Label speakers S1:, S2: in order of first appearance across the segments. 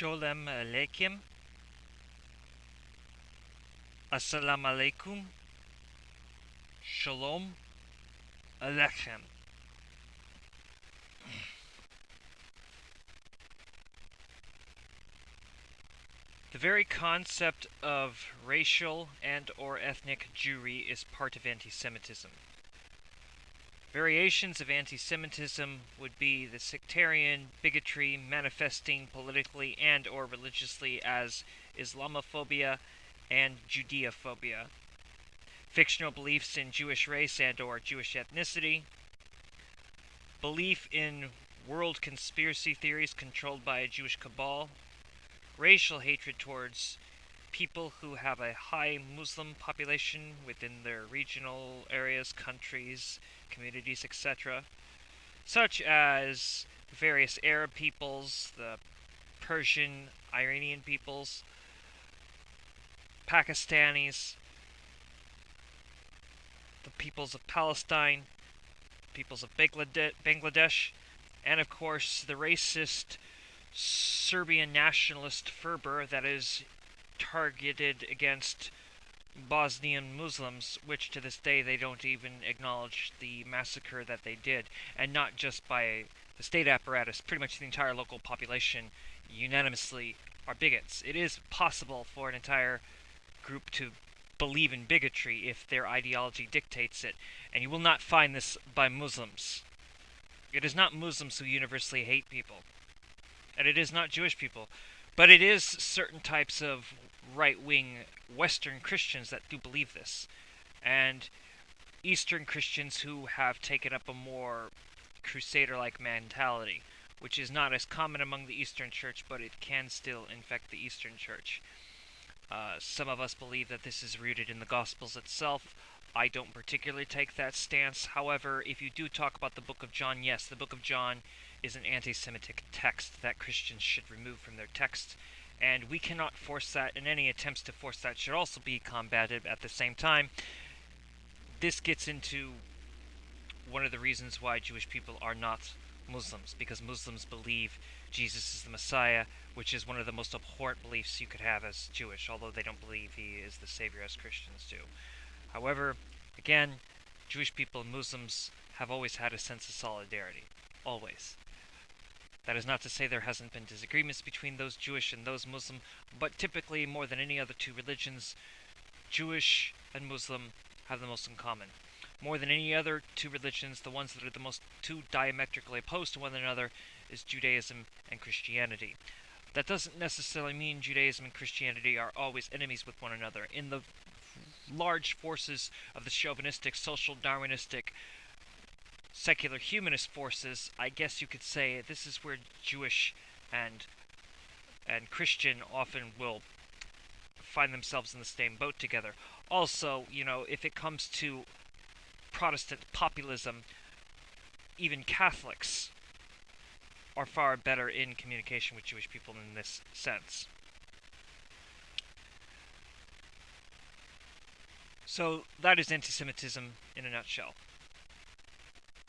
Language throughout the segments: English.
S1: Sholem Aleichem. Assalamu alaikum. Shalom Aleichem. The very concept of racial and or ethnic Jewry is part of anti-Semitism. Variations of anti-Semitism would be the sectarian bigotry manifesting politically and or religiously as Islamophobia and Judeophobia, fictional beliefs in Jewish race and or Jewish ethnicity, belief in world conspiracy theories controlled by a Jewish cabal, racial hatred towards people who have a high Muslim population within their regional areas, countries, communities, etc., such as various Arab peoples, the Persian, Iranian peoples, Pakistanis, the peoples of Palestine, peoples of Bangladesh, and of course the racist Serbian nationalist fervor that is targeted against Bosnian Muslims, which to this day they don't even acknowledge the massacre that they did, and not just by the state apparatus, pretty much the entire local population unanimously are bigots. It is possible for an entire group to believe in bigotry if their ideology dictates it, and you will not find this by Muslims. It is not Muslims who universally hate people, and it is not Jewish people, but it is certain types of right wing Western Christians that do believe this, and Eastern Christians who have taken up a more crusader like mentality, which is not as common among the Eastern Church, but it can still infect the Eastern Church. Uh, some of us believe that this is rooted in the Gospels itself. I don't particularly take that stance. However, if you do talk about the Book of John, yes, the Book of John is an anti Semitic text that Christians should remove from their texts and we cannot force that, and any attempts to force that should also be combated at the same time. This gets into one of the reasons why Jewish people are not Muslims, because Muslims believe Jesus is the Messiah, which is one of the most abhorrent beliefs you could have as Jewish, although they don't believe he is the Savior as Christians do. However, again, Jewish people and Muslims have always had a sense of solidarity. Always. That is not to say there hasn't been disagreements between those Jewish and those Muslim, but typically, more than any other two religions, Jewish and Muslim have the most in common. More than any other two religions, the ones that are the most two diametrically opposed to one another is Judaism and Christianity. That doesn't necessarily mean Judaism and Christianity are always enemies with one another. In the large forces of the chauvinistic, social Darwinistic secular humanist forces, I guess you could say this is where Jewish and and Christian often will find themselves in the same boat together. Also, you know, if it comes to Protestant populism, even Catholics are far better in communication with Jewish people in this sense. So that is anti Semitism in a nutshell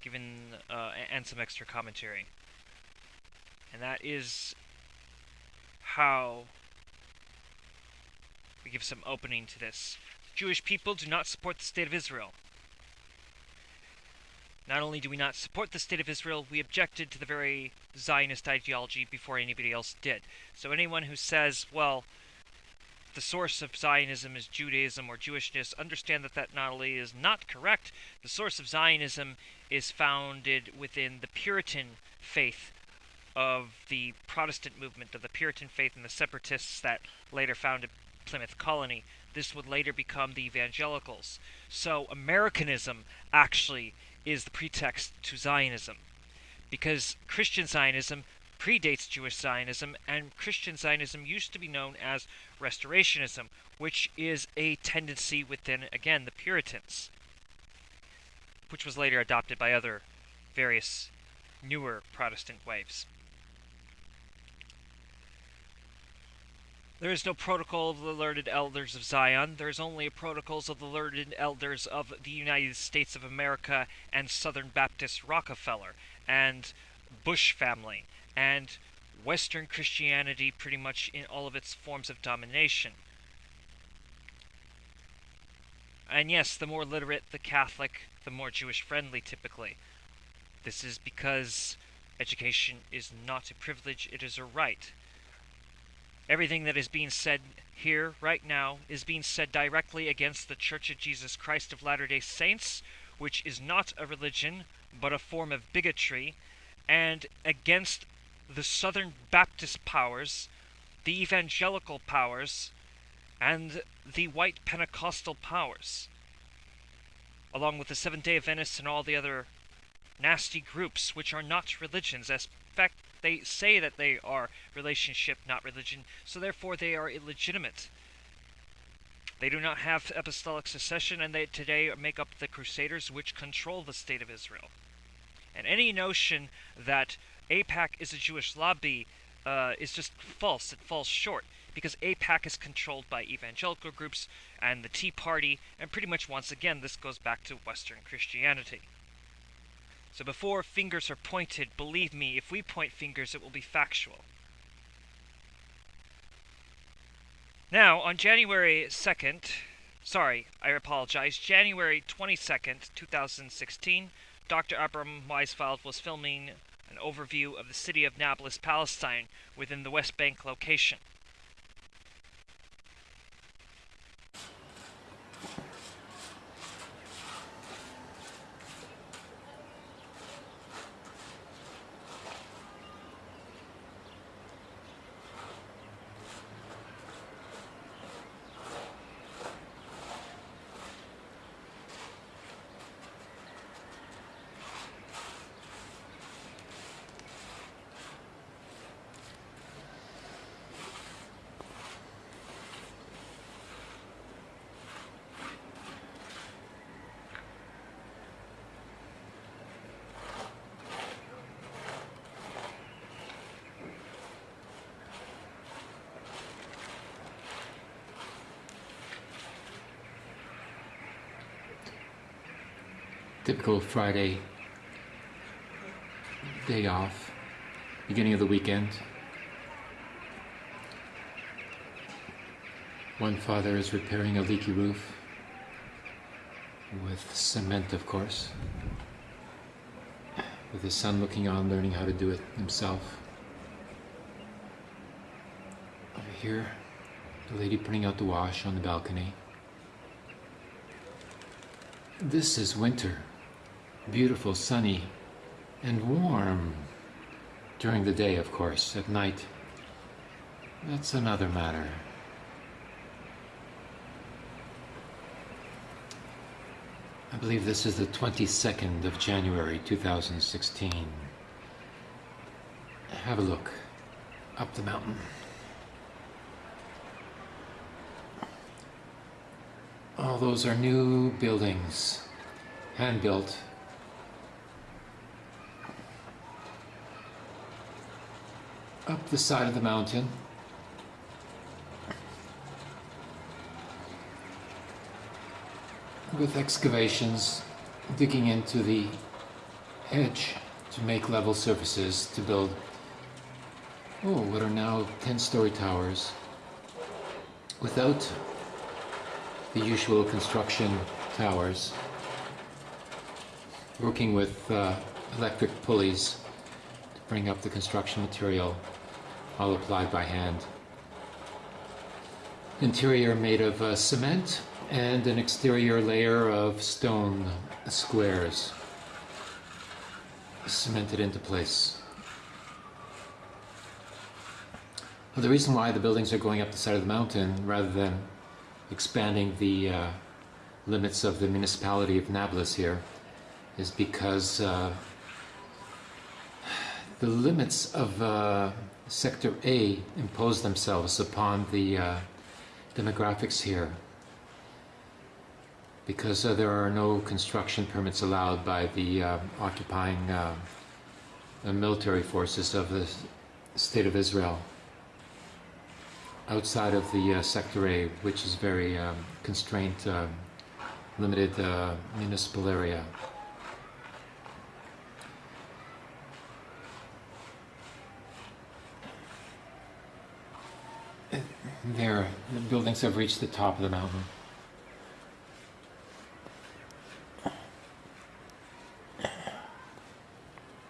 S1: given uh, and some extra commentary. And that is how we give some opening to this. Jewish people do not support the state of Israel. Not only do we not support the state of Israel, we objected to the very Zionist ideology before anybody else did. So anyone who says, well, the source of Zionism is Judaism or Jewishness, understand that that not only is not correct, the source of Zionism is founded within the Puritan faith of the Protestant movement, of the Puritan faith and the separatists that later founded Plymouth Colony. This would later become the evangelicals. So Americanism actually is the pretext to Zionism. Because Christian Zionism predates Jewish Zionism, and Christian Zionism used to be known as Restorationism, which is a tendency within, again, the Puritans, which was later adopted by other various newer Protestant waves. There is no protocol of the learned elders of Zion. There is only protocols of the learned elders of the United States of America and Southern Baptist Rockefeller and Bush family and Western Christianity pretty much in all of its forms of domination. And yes, the more literate the Catholic, the more Jewish friendly typically. This is because education is not a privilege, it is a right. Everything that is being said here right now is being said directly against the Church of Jesus Christ of Latter day Saints, which is not a religion, but a form of bigotry, and against the Southern Baptist powers, the evangelical powers, and the white Pentecostal powers, along with the Seventh day Adventists and all the other nasty groups which are not religions. As fact, they say that they are relationship, not religion, so therefore they are illegitimate. They do not have apostolic succession, and they today make up the Crusaders, which control the state of Israel. And any notion that AIPAC is a Jewish lobby uh, is just false. It falls short because AIPAC is controlled by evangelical groups and the Tea Party, and pretty much once again, this goes back to Western Christianity. So before fingers are pointed, believe me, if we point fingers, it will be factual. Now, on January 2nd, sorry, I apologize, January 22nd, 2016, Dr. Abram Weisfeld was filming an overview of the city of Nablus, Palestine, within the West Bank location.
S2: Typical Friday day off, beginning of the weekend. One father is repairing a leaky roof with cement, of course, with his son looking on, learning how to do it himself. Over here, the lady putting out the wash on the balcony. This is winter beautiful, sunny, and warm during the day, of course. At night, that's another matter. I believe this is the 22nd of January 2016. Have a look up the mountain. All those are new buildings, hand built up the side of the mountain. With excavations digging into the edge to make level surfaces to build, oh, what are now 10 story towers without the usual construction towers, working with uh, electric pulleys to bring up the construction material all applied by hand. Interior made of uh, cement and an exterior layer of stone squares cemented into place. Well, the reason why the buildings are going up the side of the mountain rather than expanding the uh, limits of the municipality of Nablus here is because uh, the limits of uh, Sector A impose themselves upon the uh, demographics here because uh, there are no construction permits allowed by the uh, occupying uh, the military forces of the State of Israel outside of the uh, Sector A, which is very um, constrained, uh, limited municipal area. There, the buildings have reached the top of the mountain.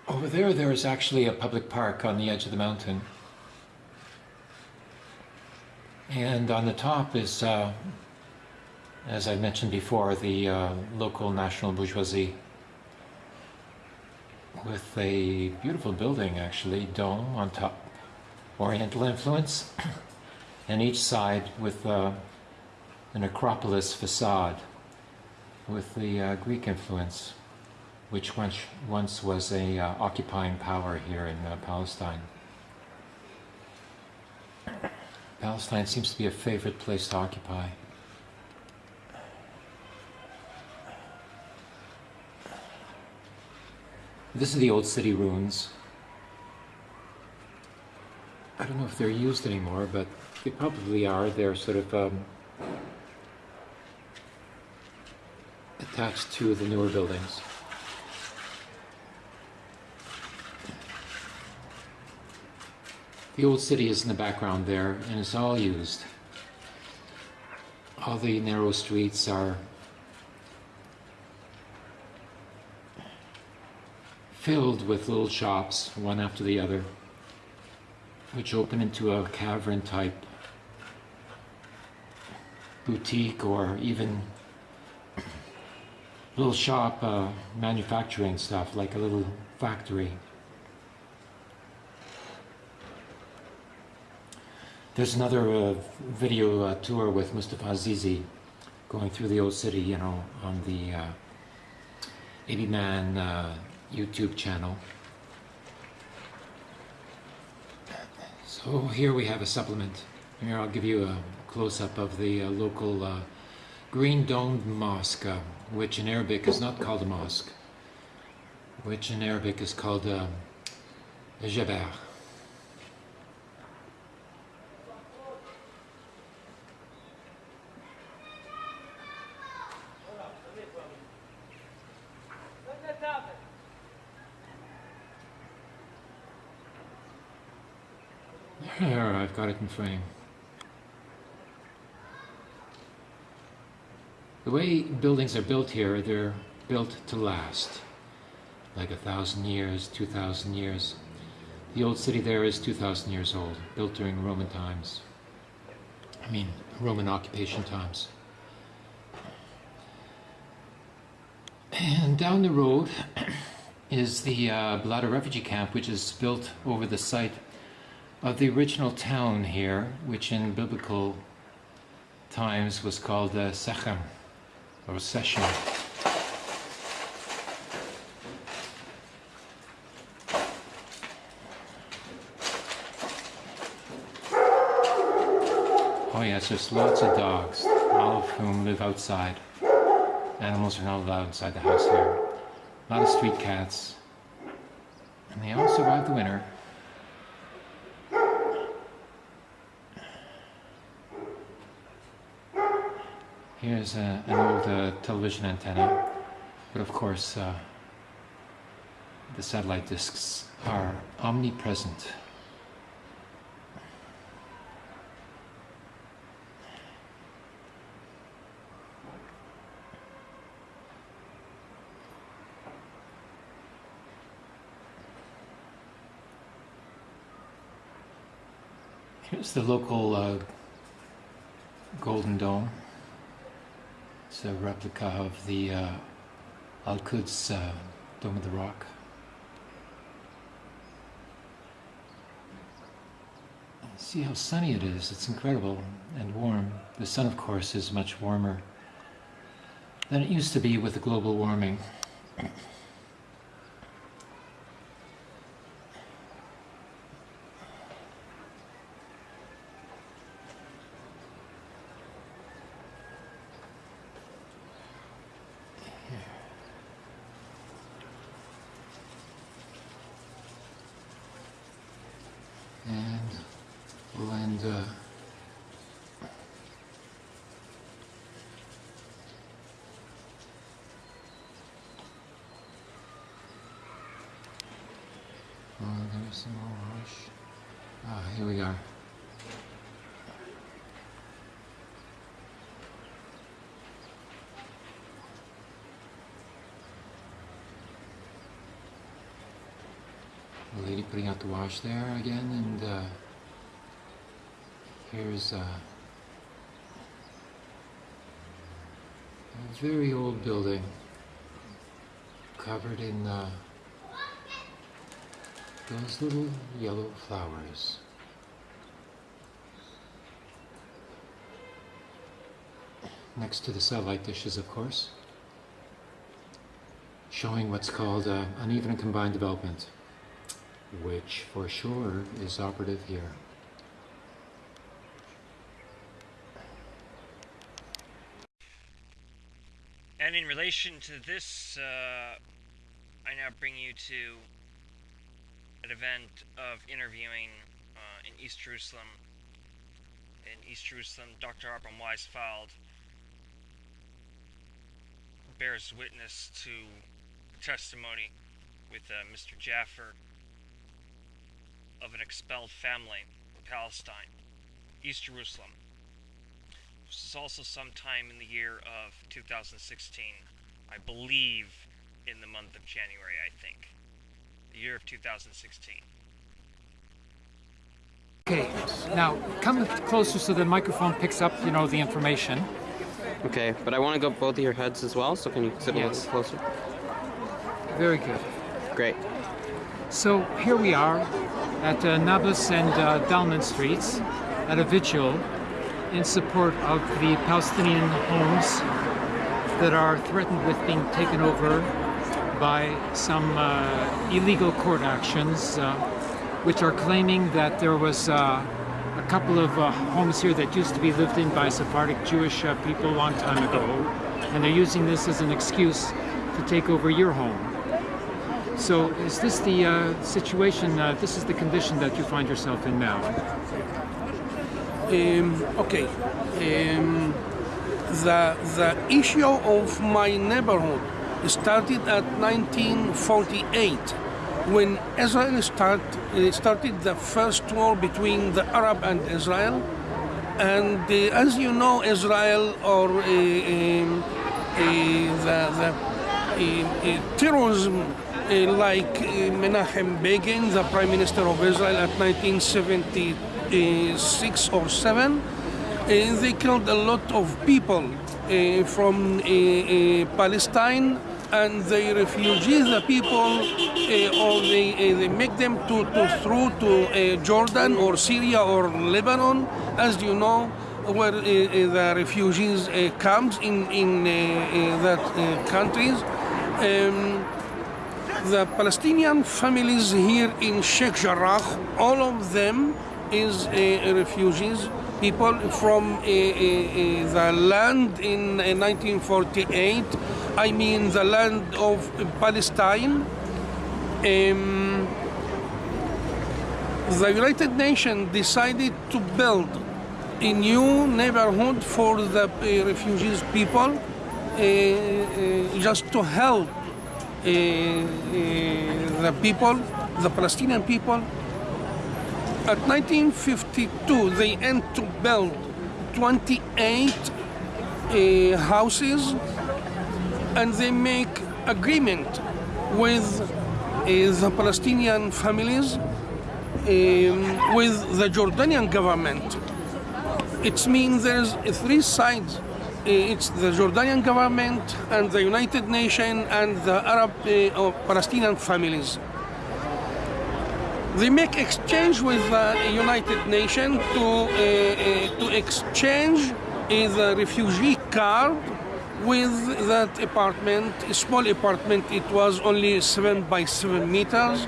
S2: Over there, there is actually a public park on the edge of the mountain. And on the top is, uh, as I mentioned before, the uh, local national bourgeoisie with a beautiful building, actually, dome on top, Oriental influence, and each side with uh, an Acropolis facade with the uh, Greek influence, which once, once was a uh, occupying power here in uh, Palestine. Palestine seems to be a favorite place to occupy. This is the old city ruins. I don't know if they're used anymore, but they probably are. They're sort of um, attached to the newer buildings. The old city is in the background there, and it's all used. All the narrow streets are filled with little shops, one after the other, which open into a cavern type boutique or even little shop uh, manufacturing stuff, like a little factory. There's another uh, video uh, tour with Mustafa Azizi going through the old city, you know, on the uh, AB Man uh, YouTube channel. So here we have a supplement. Here I'll give you a close-up of the uh, local uh, green domed mosque, uh, which in Arabic is not called a mosque, which in Arabic is called uh, a jaber. There, I've got it in frame. The way buildings are built here, they're built to last. Like a thousand years, two thousand years. The old city there is two thousand years old, built during Roman times. I mean, Roman occupation times. And down the road is the uh, refugee camp, which is built over the site of the original town here, which in biblical times was called uh, Sechem, or Seshem. Oh yes, there's lots of dogs, all of whom live outside. Animals are not allowed inside the house here. A lot of street cats. And they all survive the winter. Here's a, an old uh, television antenna, but of course uh, the satellite discs are omnipresent. Here's the local uh, Golden Dome. It's a replica of the uh, Al Quds uh, Dome of the Rock. See how sunny it is. It's incredible and warm. The sun, of course, is much warmer than it used to be with the global warming. And we'll end uh, Oh, there's some more rush. Ah, here we are. a lady there again, and uh, here's uh, a very old building covered in uh, those little yellow flowers. Next to the satellite dishes, of course, showing what's called uh, uneven combined development, which for sure is operative here.
S1: And in relation to this, uh, I now bring you to an event of interviewing uh, in East Jerusalem. In East Jerusalem, Dr. Abram Weisfeld bears witness to testimony with uh, Mr. Jaffer of an expelled family in Palestine, East Jerusalem. This is also sometime in the year of 2016, I believe in the month of January, I think. The year of 2016.
S2: Okay, now come closer so the microphone picks up, you know, the information.
S3: Okay, but I want to go both of your heads as well, so can you sit a little closer?
S2: Very good.
S3: Great.
S2: So here we are at uh, Nablus and uh, Dalman Streets at a vigil in support of the Palestinian homes that are threatened with being taken over by some uh, illegal court actions, uh, which are claiming that there was uh, a couple of uh, homes here that used to be lived in by Sephardic Jewish uh, people a long time ago, and they're using this as an excuse to take over your home. So is this the uh, situation, uh, this is the condition that you find yourself in now?
S4: Um, okay. Um, the the issue of my neighborhood started at 1948 when Israel start, uh, started the first war between the Arab and Israel. And uh, as you know, Israel or uh, um, uh, the, the terrorism like uh, Menachem Begin, the Prime Minister of Israel at 1976 or 7, uh, they killed a lot of people uh, from uh, uh, Palestine and they refugees, the people uh, or they, uh, they make them to, to through to uh, Jordan or Syria or Lebanon, as you know, where uh, uh, the refugees uh, comes in, in uh, uh, that uh, countries. Um, the Palestinian families here in Sheikh Jarrah, all of them is uh, refugees, people from uh, uh, uh, the land in uh, 1948, I mean the land of Palestine. Um, the United Nations decided to build a new neighborhood for the uh, refugees people uh, uh, just to help uh, uh, the people, the Palestinian people. At 1952, they end to build 28 uh, houses, and they make agreement with the Palestinian families, um, with the Jordanian government. It means there's three sides. It's the Jordanian government and the United Nations and the Arab uh, or Palestinian families. They make exchange with the United Nations to uh, uh, to exchange the refugee card with that apartment, a small apartment. It was only seven by seven meters.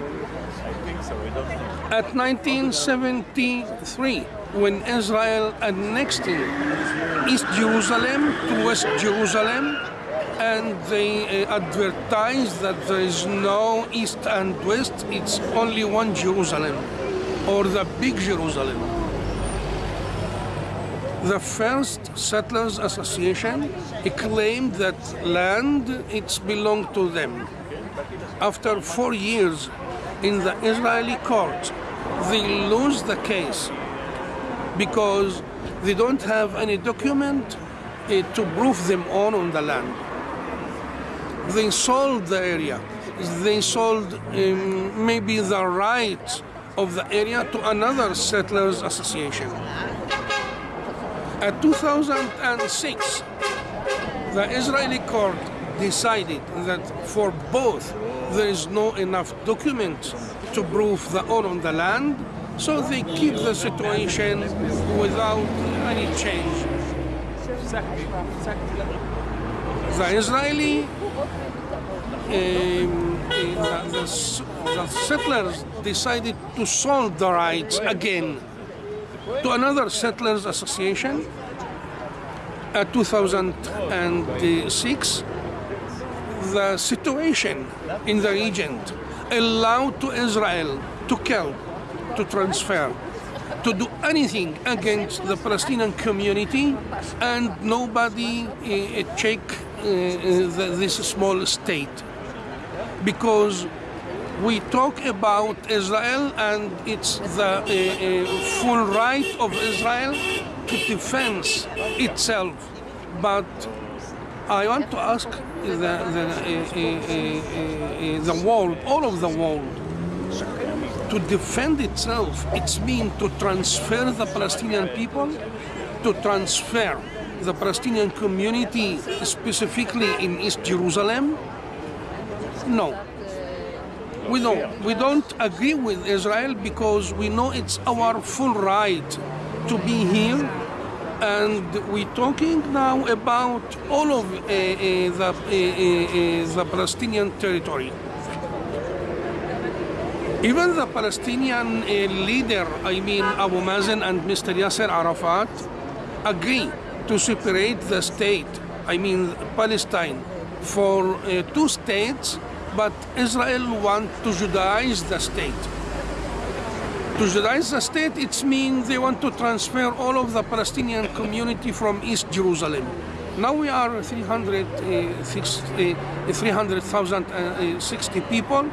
S4: At 1973, when Israel annexed East Jerusalem to West Jerusalem, and they uh, advertised that there is no East and West, it's only one Jerusalem, or the Big Jerusalem. The first Settlers Association claimed that land it's belonged to them. After four years in the Israeli court, they lose the case because they don't have any document uh, to prove them own on the land. they sold the area. They sold um, maybe the rights of the area to another settlers association. At 2006, the Israeli court decided that for both there is no enough documents to prove the owner on the land, so they keep the situation without any change. The Israeli, um, the, the settlers decided to sold the rights again to another settlers association at 2006 the situation in the region allowed to Israel to kill, to transfer, to do anything against the Palestinian community, and nobody uh, check uh, this small state. Because we talk about Israel and it's the uh, full right of Israel to defend itself, but I want to ask the, the, the world, all of the world, to defend itself. It's mean to transfer the Palestinian people, to transfer the Palestinian community, specifically in East Jerusalem. No, we don't. We don't agree with Israel because we know it's our full right to be here and we're talking now about all of uh, uh, the, uh, the Palestinian territory. Even the Palestinian uh, leader, I mean Abu Mazen and Mr. Yasser Arafat, agree to separate the state, I mean Palestine, for uh, two states, but Israel want to Judaize the state. To Judaize the state, it means they want to transfer all of the Palestinian community from East Jerusalem. Now we are 300,060 uh, 300,060 people,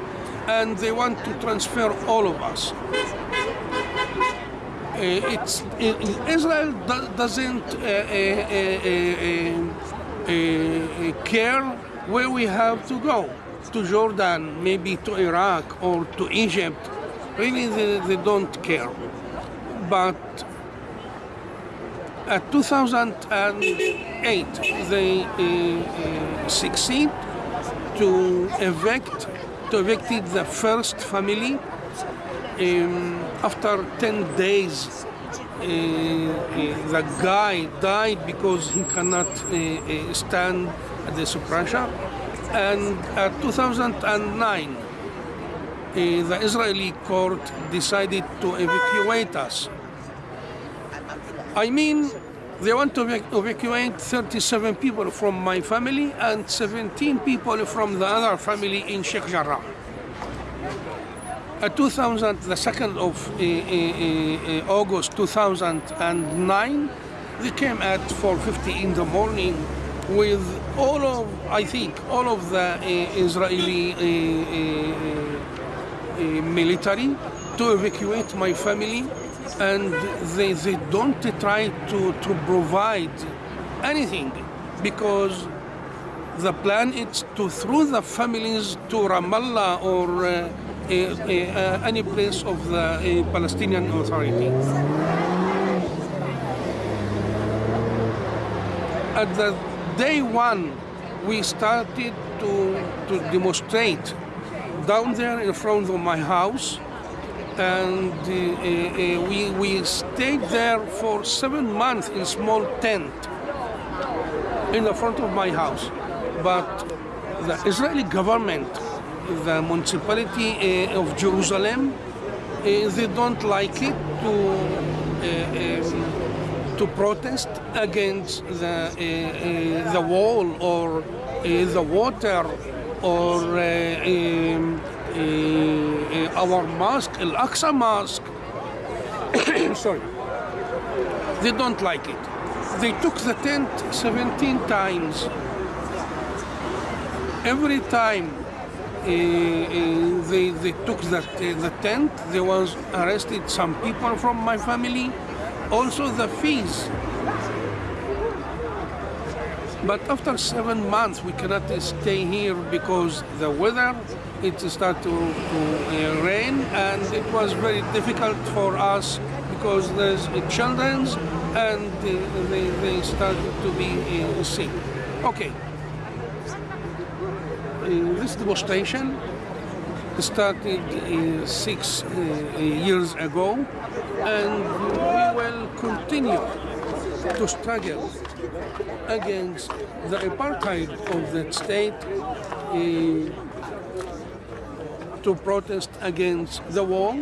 S4: and they want to transfer all of us. Uh, it's uh, Israel doesn't uh, care where we have to go to Jordan, maybe to Iraq or to Egypt. Really, they, they don't care. But at 2008, they uh, uh, succeed to evict, to evicted the first family. Um, after 10 days, uh, uh, the guy died because he cannot uh, uh, stand the pressure. And at 2009, uh, the Israeli court decided to evacuate us. I mean, they want to evacuate 37 people from my family and 17 people from the other family in Sheikh Jarrah. At 2000, the 2nd of uh, uh, August 2009, they came at 4.50 in the morning with all of, I think, all of the Israeli military to evacuate my family and they, they don't try to, to provide anything because the plan is to throw the families to Ramallah or uh, uh, uh, any place of the Palestinian Authority. At the day one, we started to, to demonstrate down there in front of my house and uh, uh, uh, we, we stayed there for seven months in small tent in the front of my house. But the Israeli government, the municipality uh, of Jerusalem, uh, they don't like it to uh, um, to protest against the the wall or the water or um, our mosque, Al Aqsa Mosque. Sorry, they don't like it. They took the tent 17 times. Every time uh, they, they took the, uh, the tent, there was arrested some people from my family. Also the fees. But after seven months, we cannot stay here because the weather it started to, to uh, rain, and it was very difficult for us because there's children and they, they started to be uh, sick. Okay. Uh, this demonstration started uh, six uh, years ago, and we will continue to struggle against the apartheid of that state, uh, to protest against the wall,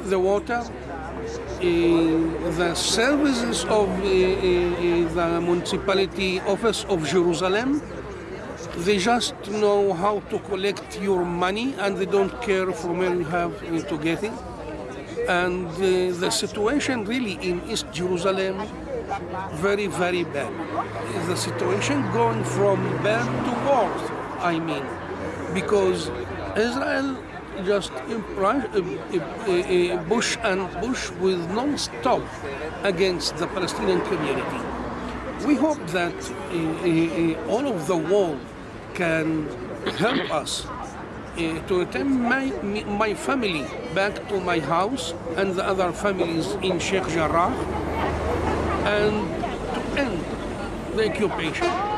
S4: the water, uh, the services of uh, uh, the municipality office of Jerusalem. They just know how to collect your money and they don't care from where you have to get it. And the situation really in East Jerusalem very, very bad. The situation going from bad to worse, I mean, because Israel just impri- uh, uh, uh, push and push with non-stop against the Palestinian community. We hope that all of the world can help us to return my, my family back to my house and the other families in Sheikh Jarrah and to end the occupation.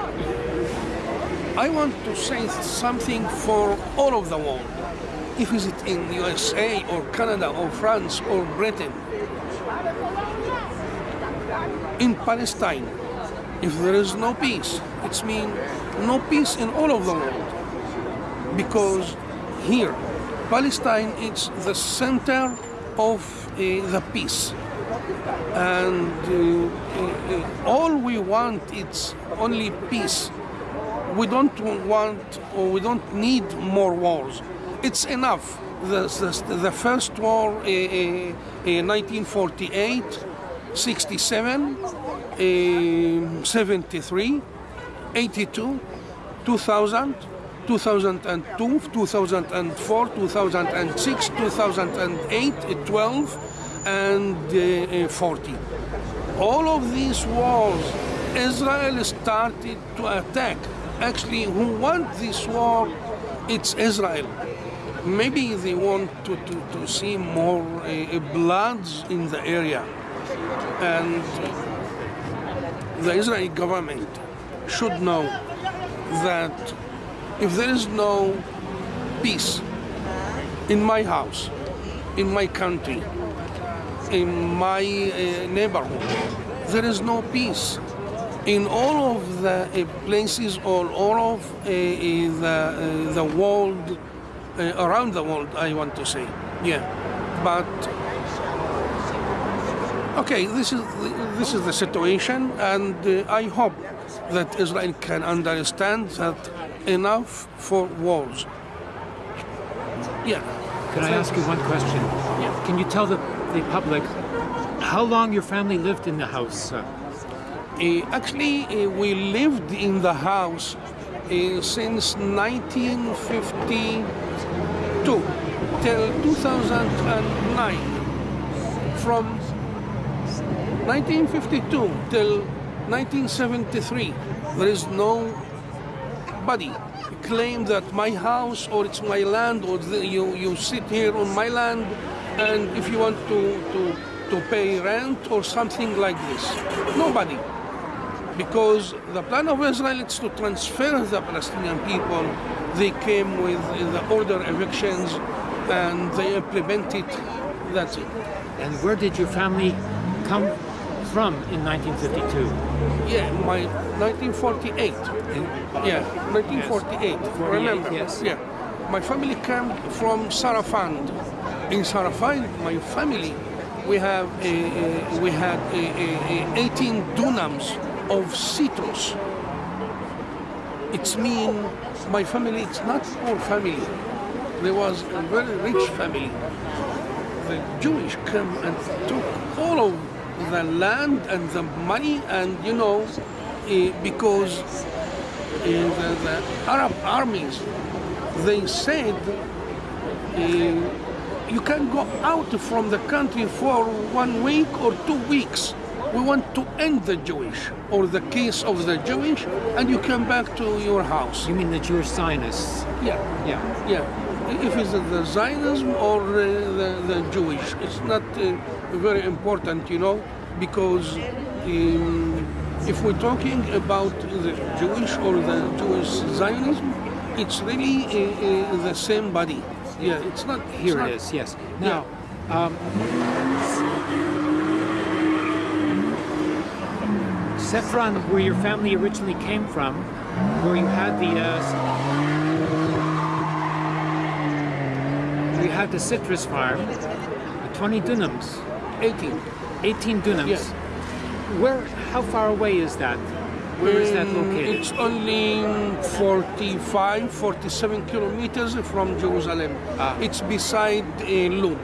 S4: I want to say something for all of the world. If is it in USA or Canada or France or Britain, in Palestine, if there is no peace, it means no peace in all of the world. Because here, Palestine is the center of uh, the peace and uh, uh, all we want is only peace. We don't want or we don't need more wars. It's enough. The, the, the first war uh, in 1948, 67, uh, 73, 82, 2000, 2002, 2004, 2006, 2008, 12, and uh, 40. All of these wars, Israel started to attack. Actually, who want this war? It's Israel. Maybe they want to, to, to see more uh, bloods in the area. And the Israeli government should know that if there is no peace in my house, in my country, in my uh, neighborhood. There is no peace. In all of the uh, places, all, all of uh, the, the world, around the world, I want to say. Yeah. But, okay, this is, this is the situation, and I hope that Israel can understand that enough for wars. Yeah.
S2: Can I ask you one question?
S4: Yeah.
S2: Can you tell the, the public how long your family lived in the house? Uh,
S4: actually, uh, we lived in the house uh, since 1952 till 2009. From 1952 till 1973, there is nobody claim that my house or it's my land or the, you, you sit here on my land and if you want to, to, to pay rent or something like this. Nobody because the plan of Israel is to transfer the Palestinian people. They came with the order evictions and they implemented. That's it.
S2: and where did your family come from in 1952?
S4: Yeah, my 1948. Yeah, 1948. Remember?
S2: yes.
S4: Yeah, my family came from Sarafand. In Sarafand, my family, we have a, a, we had a 18 dunams of citrus. It's mean my family. It's not poor family. There was a very rich family. The Jewish came and took all of the land and the money, and you know, eh, because in the, the Arab armies, they said eh, you can go out from the country for one week or two weeks, we want to end the Jewish or the case of the Jewish, and you come back to your house.
S2: You mean the Jewish Zionists?
S4: Yeah,
S2: Yeah.
S4: yeah. If it's the Zionism or uh, the, the Jewish, it's not uh, very important, you know, because um, if we're talking about the Jewish or the Jewish Zionism, it's really uh, uh, the same body. Yeah, it's not. it's
S2: Here
S4: not-
S2: it is, yes. Now, um, Saffron, where your family originally came from, where you had the uh, you had the citrus farm, uh, 20 dunams,
S4: 18.
S2: 18 dunams.
S4: Yeah.
S2: Where? How far away is that? Where is that
S4: Um,
S2: located?
S4: It's only 45, 47 kilometers from Jerusalem.
S2: Ah.
S4: It's beside uh, Lod.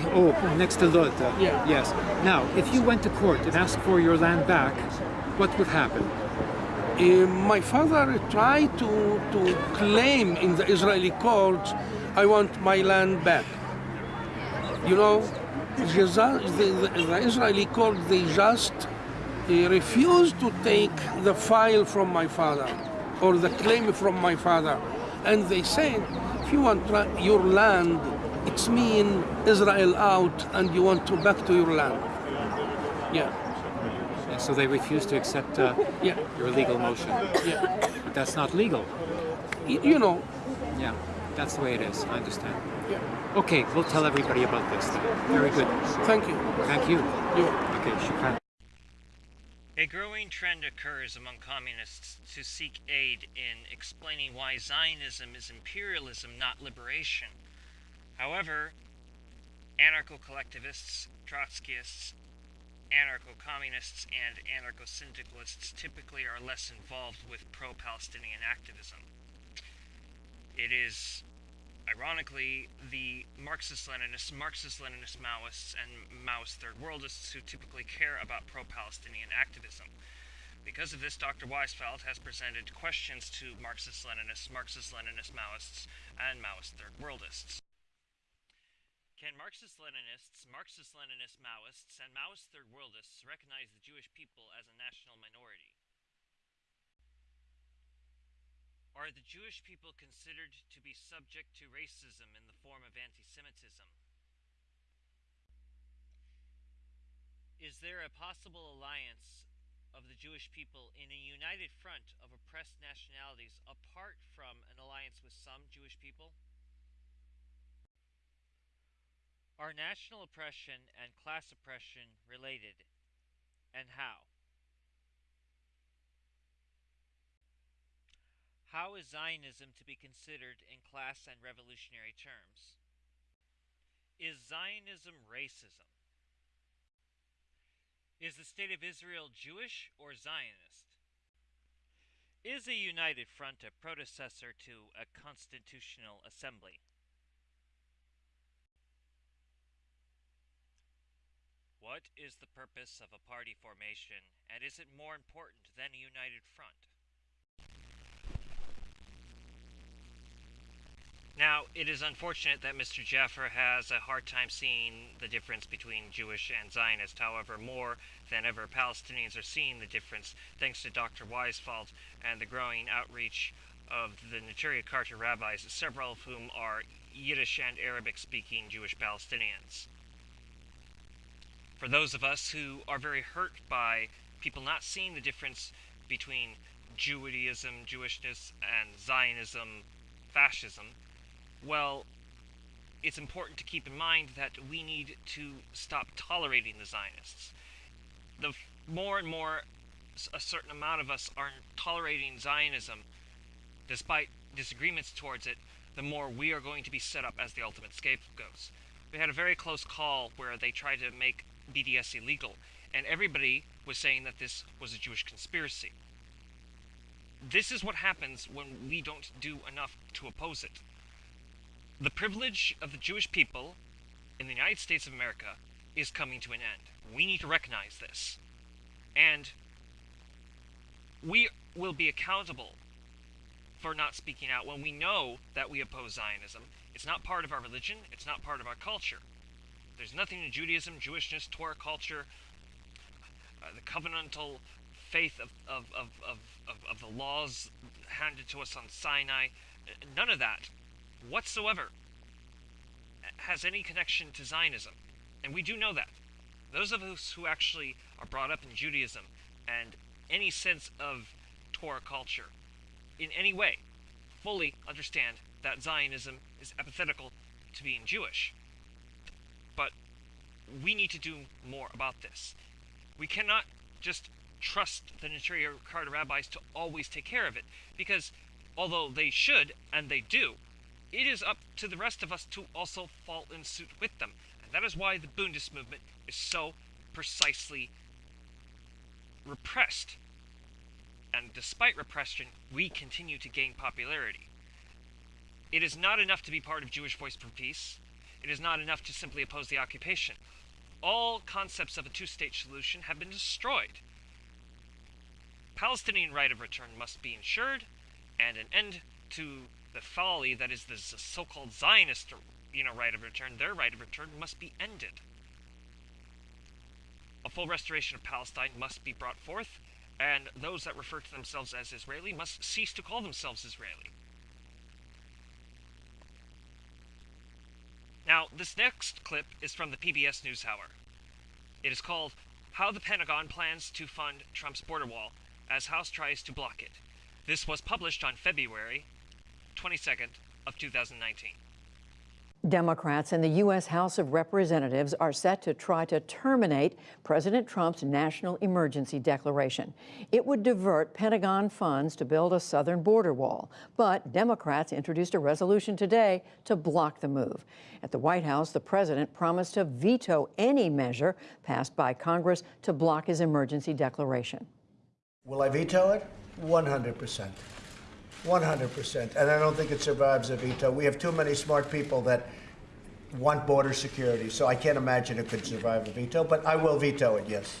S2: Oh, next to Lod. uh,
S4: Yeah.
S2: Yes. Now, if you went to court and asked for your land back, what would happen?
S4: Uh, my father tried to, to claim in the Israeli courts, I want my land back. You know, the, the, the Israeli court, they just uh, refused to take the file from my father or the claim from my father. And they said, if you want your land, it's mean Israel out and you want to back to your land. Yeah,
S2: And so they refuse to accept uh,
S4: yeah,
S2: your legal motion.
S4: yeah.
S2: But that's not legal.
S4: Y- You know,
S2: Yeah, that's the way it is. I understand.
S4: yeah.
S2: Okay, we'll tell everybody about this. Then. Very good.
S4: Thank you.
S2: Thank you.
S4: Yeah.
S2: Okay, shukran.
S1: A growing trend occurs among communists to seek aid in explaining why Zionism is imperialism, not liberation. However, anarcho collectivists, Trotskyists, anarcho communists, and anarcho syndicalists typically are less involved with pro Palestinian activism. It is Ironically, the Marxist Leninists, Marxist Leninist Maoists, and Maoist Third Worldists who typically care about pro Palestinian activism. Because of this, Dr. Weisfeld has presented questions to Marxist Leninists, Marxist Leninist Maoists, and Maoist Third Worldists. Can Marxist Leninists, Marxist Leninist Maoists, and Maoist Third Worldists recognize the Jewish people as a national minority? Are the Jewish people considered to be subject to racism in the form of anti Semitism? Is there a possible alliance of the Jewish people in a united front of oppressed nationalities apart from an alliance with some Jewish people? Are national oppression and class oppression related, and how? How is Zionism to be considered in class and revolutionary terms? Is Zionism racism? Is the State of Israel Jewish or Zionist? Is a united front a predecessor to a constitutional assembly? What is the purpose of a party formation, and is it more important than a united front? Now, it is unfortunate that Mr. Jaffer has a hard time seeing the difference between Jewish and Zionist. However, more than ever, Palestinians are seeing the difference thanks to Dr. Weisfeld and the growing outreach of the Neturei Karta rabbis, several of whom are Yiddish and Arabic speaking Jewish Palestinians. For those of us who are very hurt by people not seeing the difference between Judaism, Jewishness, and Zionism, fascism, well, it's important to keep in mind that we need to stop tolerating the Zionists. The more and more a certain amount of us are tolerating Zionism, despite disagreements towards it, the more we are going to be set up as the ultimate scapegoats. We had a very close call where they tried to make BDS illegal, and everybody was saying that this was a Jewish conspiracy. This is what happens when we don't do enough to oppose it. The privilege of the Jewish people in the United States of America is coming to an end. We need to recognize this. And we will be accountable for not speaking out when we know that we oppose Zionism. It's not part of our religion, it's not part of our culture. There's nothing in Judaism, Jewishness, Torah culture, uh, the covenantal faith of, of, of, of, of, the laws handed to us on Sinai. Uh, None of that whatsoever has any connection to Zionism. And we do know that. Those of us who actually are brought up in Judaism and any sense of Torah culture in any way fully understand that Zionism is epithetical to being Jewish. But we need to do more about this. We cannot just trust the Neturei Karta rabbis to always take care of it, because although they should, and they do, it is up to the rest of us to also fall in suit with them. And that is why the Bundist movement is so precisely repressed. And despite repression, we continue to gain popularity. It is not enough to be part of Jewish Voice for Peace. It is not enough to simply oppose the occupation. All concepts of a two state solution have been destroyed. Palestinian right of return must be ensured, and an end to the folly that is the so called Zionist you know, right of return, their right of return must be ended. A full restoration of Palestine must be brought forth, and those that refer to themselves as Israeli must cease to call themselves Israeli. Now, this next clip is from the PBS NewsHour. It is called How the Pentagon Plans to Fund Trump's Border Wall as House Tries to Block It. This was published on February 22nd of 2019.
S5: Democrats in the U.S. House of Representatives are set to try to terminate President Trump's national emergency declaration. It would divert Pentagon funds to build a southern border wall. But Democrats introduced a resolution today to block the move. At the White House, the president promised to veto any measure passed by Congress to block his emergency declaration.
S6: Will I veto it? 100%. 100%. And I don't think it survives a veto. We have too many smart people that want border security, so I can't imagine it could survive a veto, but I will veto it, yes.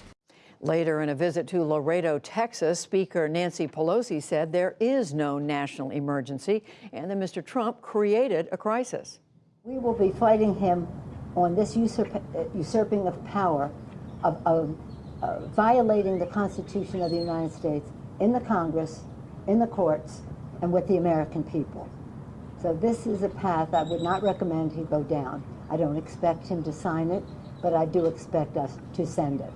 S5: Later, in a visit to Laredo, Texas, Speaker Nancy Pelosi said there is no national emergency and that Mr. Trump created a crisis.
S7: We will be fighting him on this usurp- uh, usurping of power, of, of uh, violating the Constitution of the United States in the Congress, in the courts, and with the American people. So this is a path I would not recommend he go down. I don't expect him to sign it, but I do expect us to send it.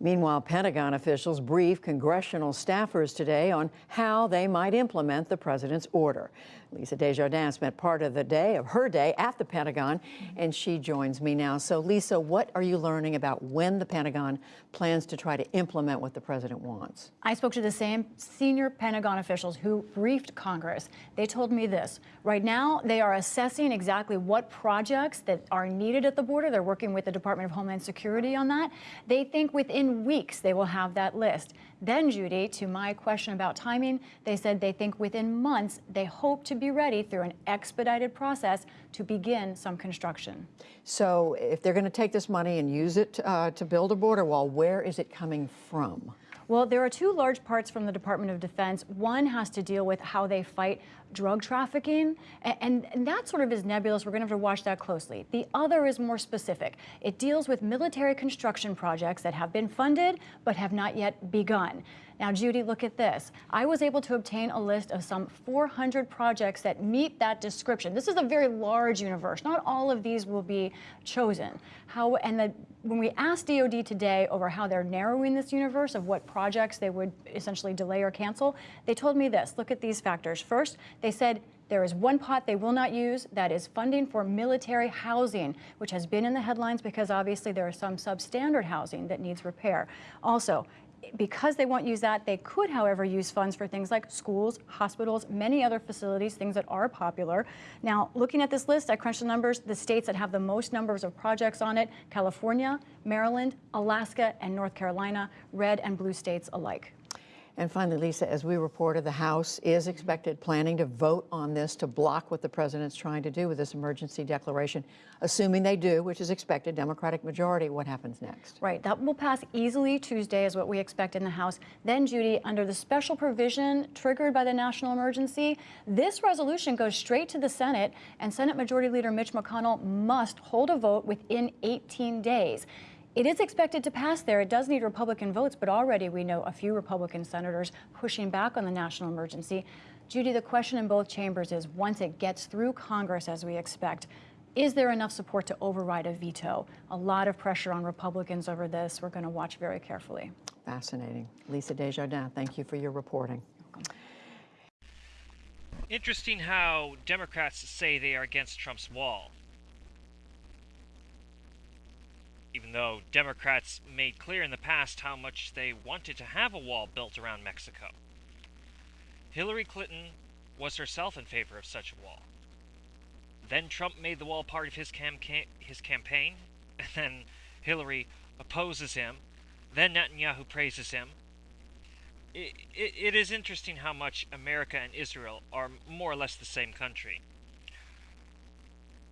S5: Meanwhile, Pentagon officials briefed congressional staffers today on how they might implement the president's order. Lisa Desjardins spent part of the day of her day at the Pentagon, mm-hmm. and she joins me now. So, Lisa, what are you learning about when the Pentagon plans to try to implement what the president wants?
S8: I spoke to the same senior Pentagon officials who briefed Congress. They told me this. Right now, they are assessing exactly what projects that are needed at the border. They're working with the Department of Homeland Security on that. They think within weeks they will have that list. Then, Judy, to my question about timing, they said they think within months they hope to be ready through an expedited process to begin some construction.
S5: So, if they're going to take this money and use it uh, to build a border wall, where is it coming from?
S8: Well, there are two large parts from the Department of Defense. One has to deal with how they fight drug trafficking, and, and, that sort of is nebulous. We're going to have to watch that closely. The other is more specific. It deals with military construction projects that have been funded but have not yet begun. Now, Judy, look at this. I was able to obtain a list of some 400 projects that meet that description. This is a very large universe. Not all of these will be chosen. How and the, when we asked DoD today over how they're narrowing this universe of what projects they would essentially delay or cancel, they told me this. Look at these factors. First, they said there is one pot they will not use that is funding for military housing, which has been in the headlines because obviously there is some substandard housing that needs repair. Also, because they won't use that, they could, however, use funds for things like schools, hospitals, many other facilities, things that are popular. Now, looking at this list, I crunched the numbers. The states that have the most numbers of projects on it, California, Maryland, Alaska, and North Carolina, red and blue states alike.
S5: And finally, Lisa, as we reported, the House is expected planning to vote on this to block what the president's trying to do with this emergency declaration. Assuming they do, which is expected, Democratic majority, what happens next?
S8: Right. That will pass easily Tuesday, is what we expect in the House. Then, Judy, under the special provision triggered by the national emergency, this resolution goes straight to the Senate, and Senate Majority Leader Mitch McConnell must hold a vote within 18 days. It is expected to pass there. It does need Republican votes, but already we know a few Republican senators pushing back on the national emergency. Judy, the question in both chambers is once it gets through Congress, as we expect, is there enough support to override a veto? A lot of pressure on Republicans over this. We're going to watch very carefully.
S5: Fascinating. Lisa Desjardins, thank you for your reporting.
S1: Interesting how Democrats say they are against Trump's wall. Even though Democrats made clear in the past how much they wanted to have a wall built around Mexico. Hillary Clinton was herself in favor of such a wall. Then Trump made the wall part of his, his campaign, and then Hillary opposes him, then Netanyahu praises him. It, it, it is interesting how much America and Israel are more or less the same country.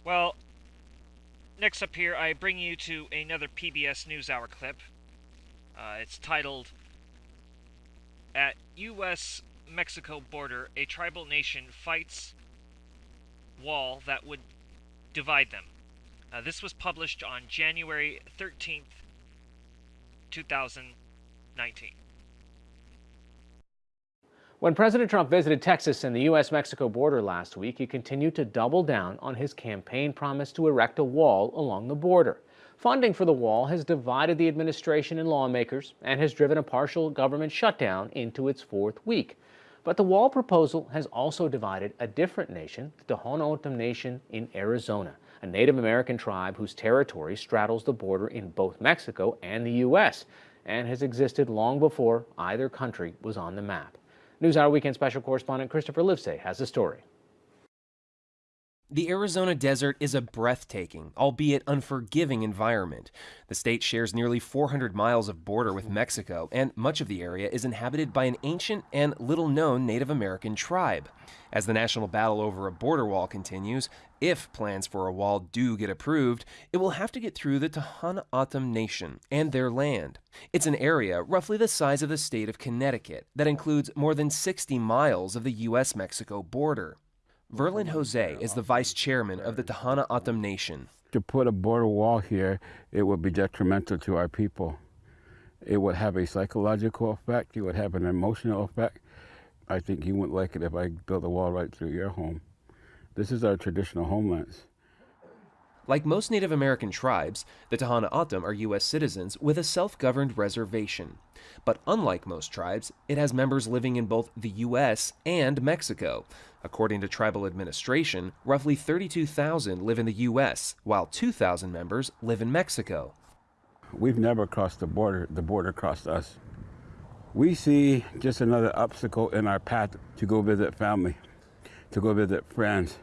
S1: Well, next up here, I bring you to another PBS NewsHour clip. Uh, it's titled At U.S. Mexico border, a tribal nation fights wall that would divide them. Uh, this was published on January 13th, 2019.
S9: When President Trump visited Texas and the U.S. Mexico border last week, he continued to double down on his campaign promise to erect a wall along the border. Funding for the wall has divided the administration and lawmakers and has driven a partial government shutdown into its fourth week. But the wall proposal has also divided a different nation, the Tohono O'odham Nation in Arizona, a Native American tribe whose territory straddles the border in both Mexico and the U.S. and has existed long before either country was on the map. NewsHour Weekend Special Correspondent Christopher Livesay has the story.
S10: The Arizona desert is a breathtaking, albeit unforgiving environment. The state shares nearly 400 miles of border with Mexico, and much of the area is inhabited by an ancient and little known Native American tribe. As the national battle over a border wall continues, if plans for a wall do get approved, it will have to get through the Tohono O'odham Nation and their land. It's an area roughly the size of the state of Connecticut that includes more than 60 miles of the U.S. Mexico border. Verlin Jose is the vice chairman of the Tohono O'odham Nation.
S11: To put a border wall here, it would be detrimental to our people. It would have a psychological effect, it would have an emotional effect. I think you wouldn't like it if I built a wall right through your home. This is our traditional homelands.
S10: Like most Native American tribes, the Tohono O'odham are U.S. citizens with a self-governed reservation. But unlike most tribes, it has members living in both the U.S. and Mexico. According to tribal administration, roughly 32,000 live in the U.S., while 2,000 members live in Mexico.
S11: We've never crossed the border. The border crossed us. We see just another obstacle in our path to go visit family, to go visit friends,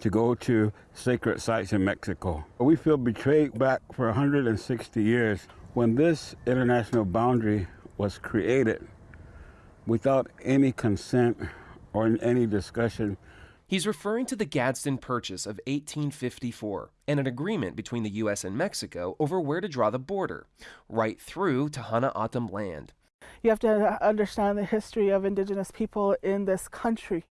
S11: to go to sacred sites in Mexico. We feel betrayed back for 160 years. When this international boundary was created without any consent or any discussion.
S10: He's referring to the Gadsden Purchase of 1854 and an agreement between the U.S. and Mexico over where to draw the border, right through Tohono O'odham land.
S12: You have to understand the history of indigenous people in this country.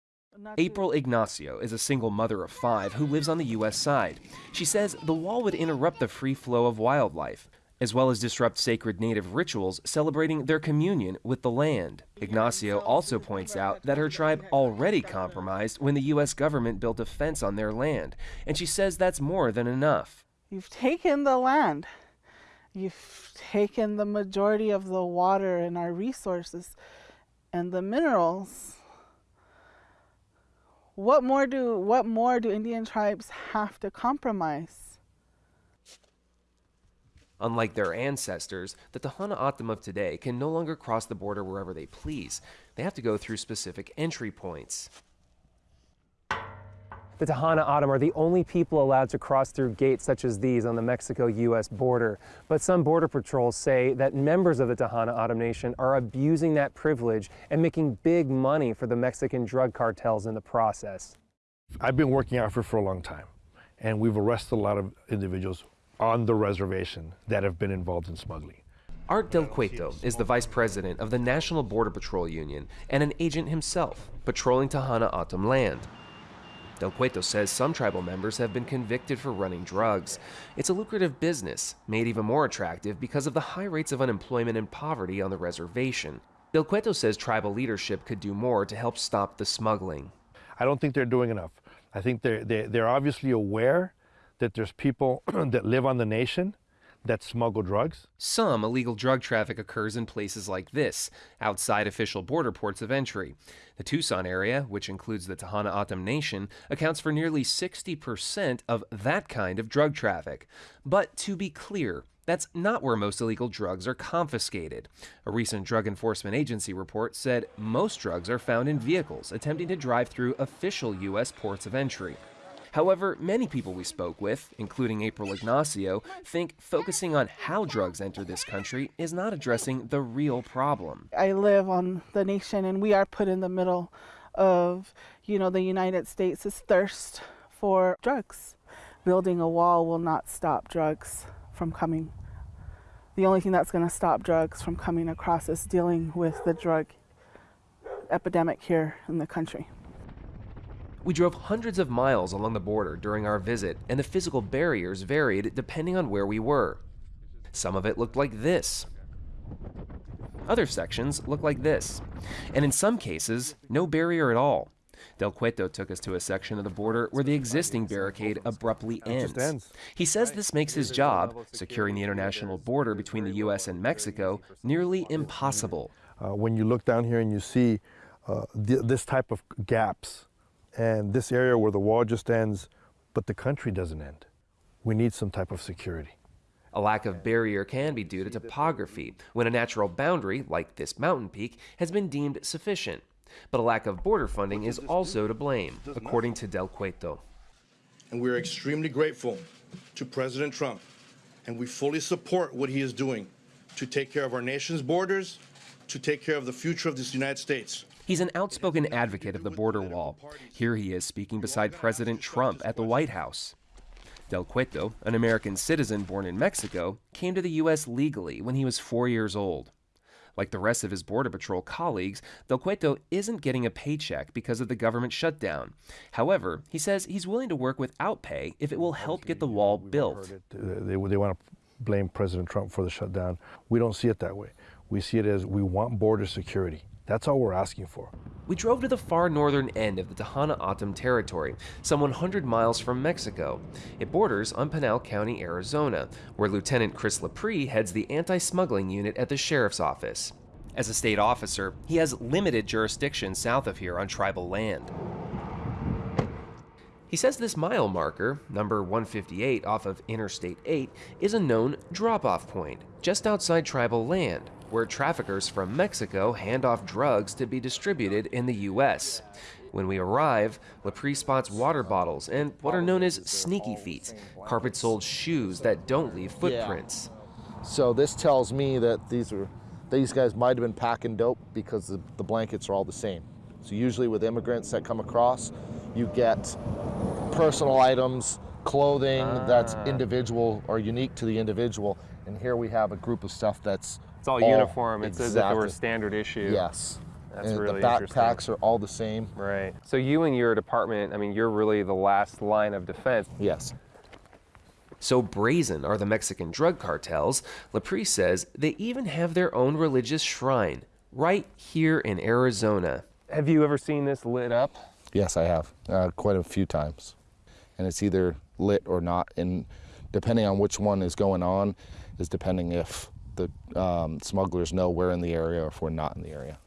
S10: April Ignacio is a single mother of five who lives on the U.S. side. She says the wall would interrupt the free flow of wildlife, as well as disrupt sacred native rituals celebrating their communion with the land. Ignacio also points out that her tribe already compromised when the U.S. government built a fence on their land, and she says that's more than enough.
S12: You've taken the land. You've taken the majority of the water and our resources and the minerals what more do what more do Indian tribes have to compromise?
S10: Unlike their ancestors, the Tohono O'odham of today can no longer cross the border wherever they please. They have to go through specific entry points.
S13: The Tohono O'odham are the only people allowed to cross through gates such as these on the Mexico-U.S. border. But some border patrols say that members of the Tohono O'odham Nation are abusing that privilege and making big money for the Mexican drug cartels in the process.
S14: I've been working Africa for a long time, and we've arrested a lot of individuals on the reservation that have been involved in smuggling.
S10: Art Del Cueto is the vice president of the National Border Patrol Union and an agent himself, patrolling Tohono O'odham land. Del Cueto says some tribal members have been convicted for running drugs. It's a lucrative business, made even more attractive because of the high rates of unemployment and poverty on the reservation. Del Cueto says tribal leadership could do more to help stop the smuggling.
S14: I don't think they're doing enough. I think they're, they're, they're obviously aware that there's people that live on the nation that smuggle drugs.
S10: Some illegal drug traffic occurs in places like this, outside official border ports of entry. The Tucson area, which includes the Tohono O'odham Nation, accounts for nearly 60% of that kind of drug traffic. But to be clear, that's not where most illegal drugs are confiscated. A recent Drug Enforcement Agency report said most drugs are found in vehicles attempting to drive through official U.S. ports of entry. However, many people we spoke with, including April Ignacio, think focusing on how drugs enter this country is not addressing the real problem.
S12: I live on the nation and we are put in the middle of, you know, the United States' thirst for drugs. Building a wall will not stop drugs from coming. The only thing that's going to stop drugs from coming across is dealing with the drug epidemic here in the country.
S10: We drove hundreds of miles along the border during our visit, and the physical barriers varied depending on where we were. Some of it looked like this. Other sections looked like this. And in some cases, no barrier at all. Del Cueto took us to a section of the border where the existing barricade abruptly ends. He says this makes his job, securing the international border between the U.S. and Mexico, nearly impossible.
S14: Uh, when you look down here and you see uh, th this type of gaps and this area where the wall just ends, but the country doesn't end, we need some type of security.
S10: A lack of barrier can be due to topography, when a natural boundary, like this mountain peak, has been deemed sufficient. But a lack of border funding is also to blame, according to Del Cueto.
S15: And we're extremely grateful to President Trump, and we fully support what he is doing to take care of our nation's borders, to take care of the future of this United States.
S10: He's an outspoken advocate of the border wall. Here he is speaking beside President Trump at the White House. Del Cueto, an American citizen born in Mexico, came to the U.S. legally when he was four years old. Like the rest of his Border Patrol colleagues, Del Cueto isn't getting a paycheck because of the government shutdown. However, he says he's willing to work without pay if it will help get the wall built.
S14: Uh, they, they want to blame President Trump for the shutdown. We don't see it that way. We see it as we want border security. That's all we're asking for.
S10: We drove to the far northern end of the Tohono O'odham territory, some 100 miles from Mexico. It borders on Pinal County, Arizona, where Lieutenant Chris Lepre heads the anti-smuggling unit at the sheriff's office. As a state officer, he has limited jurisdiction south of here on tribal land. He says this mile marker, number 158 off of Interstate 8, is a known drop-off point just outside tribal land, where traffickers from Mexico hand off drugs to be distributed in the U.S. When we arrive, Lepre spots water bottles and what are known as sneaky feet, carpet soled shoes that don't leave footprints.
S16: Yeah. So this tells me that these are these guys might have been packing dope because the, the blankets are all the same. So usually with immigrants that come across, you get personal items, clothing ah. that's individual or unique to the individual. And here we have a group of stuff that's
S13: it's all, all uniform. It's exactly. as if it were a standard issue.
S16: Yes.
S13: That's
S16: and
S13: really
S16: the backpacks are all the same.
S13: Right. So you and your department, I mean, you're really the last line of defense.
S16: Yes.
S10: So brazen are the Mexican drug cartels, Lepre says they even have their own religious shrine right here in Arizona.
S13: Have you ever seen this lit up?
S16: Yes, I have, uh, quite a few times. And it's either lit or not, and depending on which one is going on, is depending if the um, smugglers know we're in the area or if we're not in the area.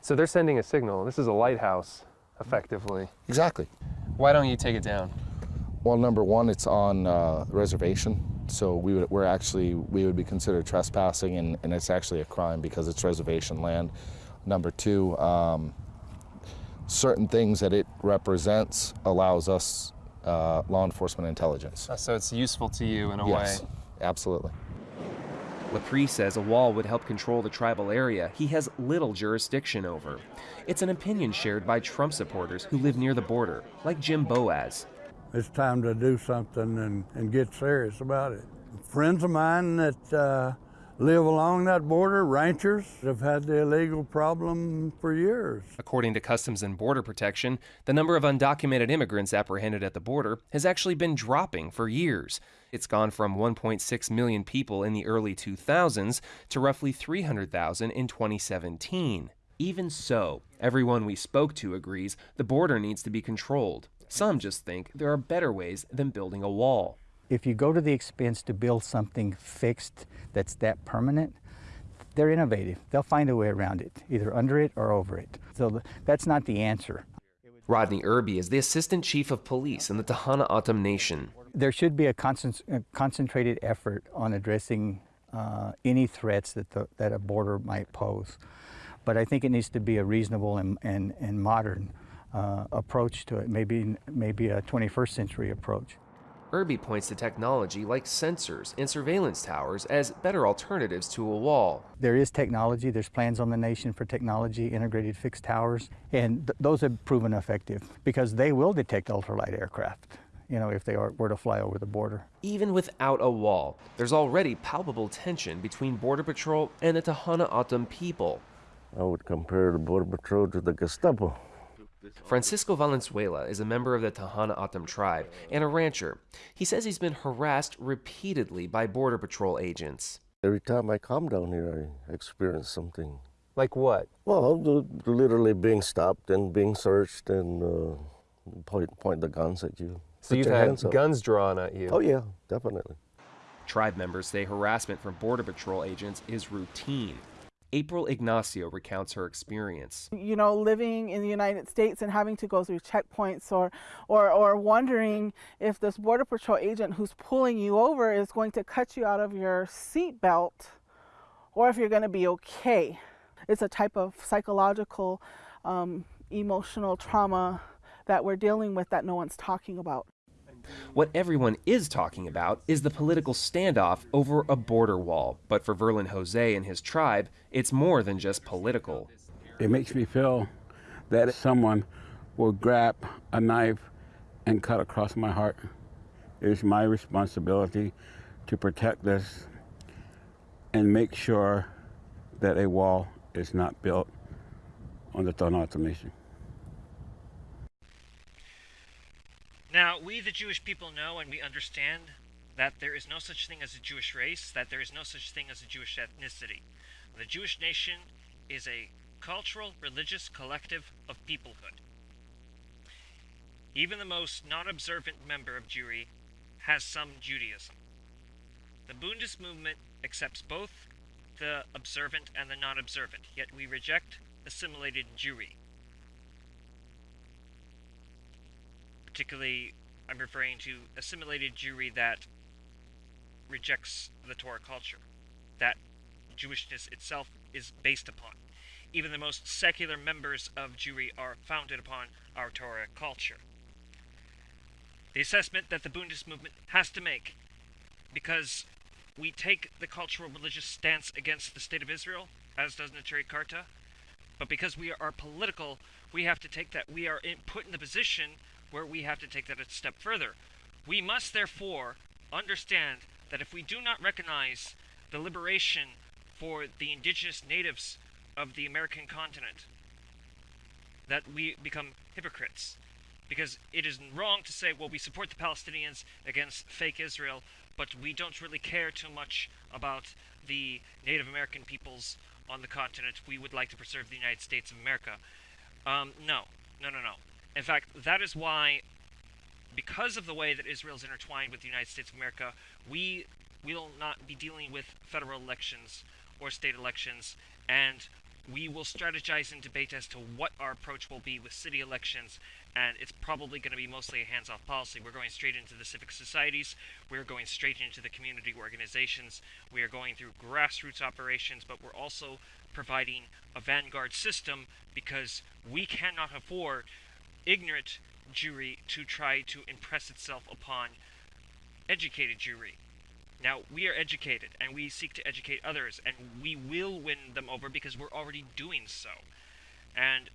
S13: So they're sending a signal. This is a lighthouse, effectively.
S16: Exactly.
S13: Why don't you take it down?
S16: Well, number one, it's on uh, reservation, so we would, we're actually we would be considered trespassing, and, and it's actually a crime because it's reservation land. Number two, um, certain things that it represents allows us uh, law enforcement intelligence.
S13: Uh, so it's useful to you in a
S16: yes,
S13: way.
S16: absolutely.
S10: Lepre says a wall would help control the tribal area he has little jurisdiction over. It's an opinion shared by Trump supporters who live near the border, like Jim Boaz.
S17: It's time to do something and, and get serious about it. Friends of mine that uh, live along that border, ranchers, have had the illegal problem for years.
S10: According to Customs and Border Protection, the number of undocumented immigrants apprehended at the border has actually been dropping for years. It's gone from 1.6 million people in the early 2000s to roughly 300,000 in 2017. Even so, everyone we spoke to agrees the border needs to be controlled. Some just think there are better ways than building a wall.
S18: If you go to the expense to build something fixed that's that permanent, they're innovative. They'll find a way around it, either under it or over it. So that's not the answer.
S10: Rodney Irby is the assistant chief of police in the Tohono O'odham Nation.
S18: There should be a, concent- a concentrated effort on addressing uh, any threats that, the, that a border might pose. But I think it needs to be a reasonable and, and, and modern uh, approach to it, maybe, maybe a 21st century approach.
S10: Irby points to technology like sensors and surveillance towers as better alternatives to a wall.
S18: There is technology, there's plans on the nation for technology, integrated fixed towers, and th- those have proven effective because they will detect ultralight aircraft, you know, if they are, were to fly over the border.
S10: Even without a wall, there's already palpable tension between Border Patrol and the Tohono O'odham people.
S19: I would compare the Border Patrol to the Gestapo.
S10: Francisco Valenzuela is a member of the Tohono O'odham tribe and a rancher. He says he's been harassed repeatedly by Border Patrol agents.
S19: Every time I come down here, I experience something.
S13: Like what?
S19: Well, literally being stopped and being searched and uh, point, point the guns at you.
S13: So you've had guns drawn at you?
S19: Oh, yeah, definitely.
S10: Tribe members say harassment from Border Patrol agents is routine. April Ignacio recounts her experience.
S12: You know, living in the United States and having to go through checkpoints or, or, or wondering if this Border Patrol agent who's pulling you over is going to cut you out of your seatbelt or if you're going to be okay. It's a type of psychological, um, emotional trauma that we're dealing with that no one's talking about.
S10: What everyone is talking about is the political standoff over a border wall. But for Verlin Jose and his tribe, it's more than just political.
S11: It makes me feel that someone will grab a knife and cut across my heart. It is my responsibility to protect this and make sure that a wall is not built on the O'odham Nation.
S1: Now, we the Jewish people know and we understand that there is no such thing as a Jewish race, that there is no such thing as a Jewish ethnicity. The Jewish nation is a cultural, religious collective of peoplehood. Even the most non observant member of Jewry has some Judaism. The Bundist movement accepts both the observant and the non observant, yet we reject assimilated Jewry. Particularly, I'm referring to assimilated Jewry that rejects the Torah culture, that Jewishness itself is based upon. Even the most secular members of Jewry are founded upon our Torah culture. The assessment that the Bundist movement has to make, because we take the cultural religious stance against the state of Israel, as does Neturei Karta, but because we are political, we have to take that. We are in, put in the position where we have to take that a step further. We must therefore understand that if we do not recognize the liberation for the indigenous natives of the American continent, that we become hypocrites. Because it is wrong to say, well, we support the Palestinians against fake Israel, but we don't really care too much about the Native American peoples on the continent. We would like to preserve the United States of America. Um, no, no, no, no. In fact, that is why, because of the way that Israel is intertwined with the United States of America, we will not be dealing with federal elections or state elections, and we will strategize and debate as to what our approach will be with city elections, and it's probably going to be mostly a hands off policy. We're going straight into the civic societies, we're going straight into the community organizations, we are going through grassroots operations, but we're also providing a vanguard system because we cannot afford ignorant Jewry to try to impress itself upon educated Jewry. Now, we are educated, and we seek to educate others, and we will win them over because we're already doing so. And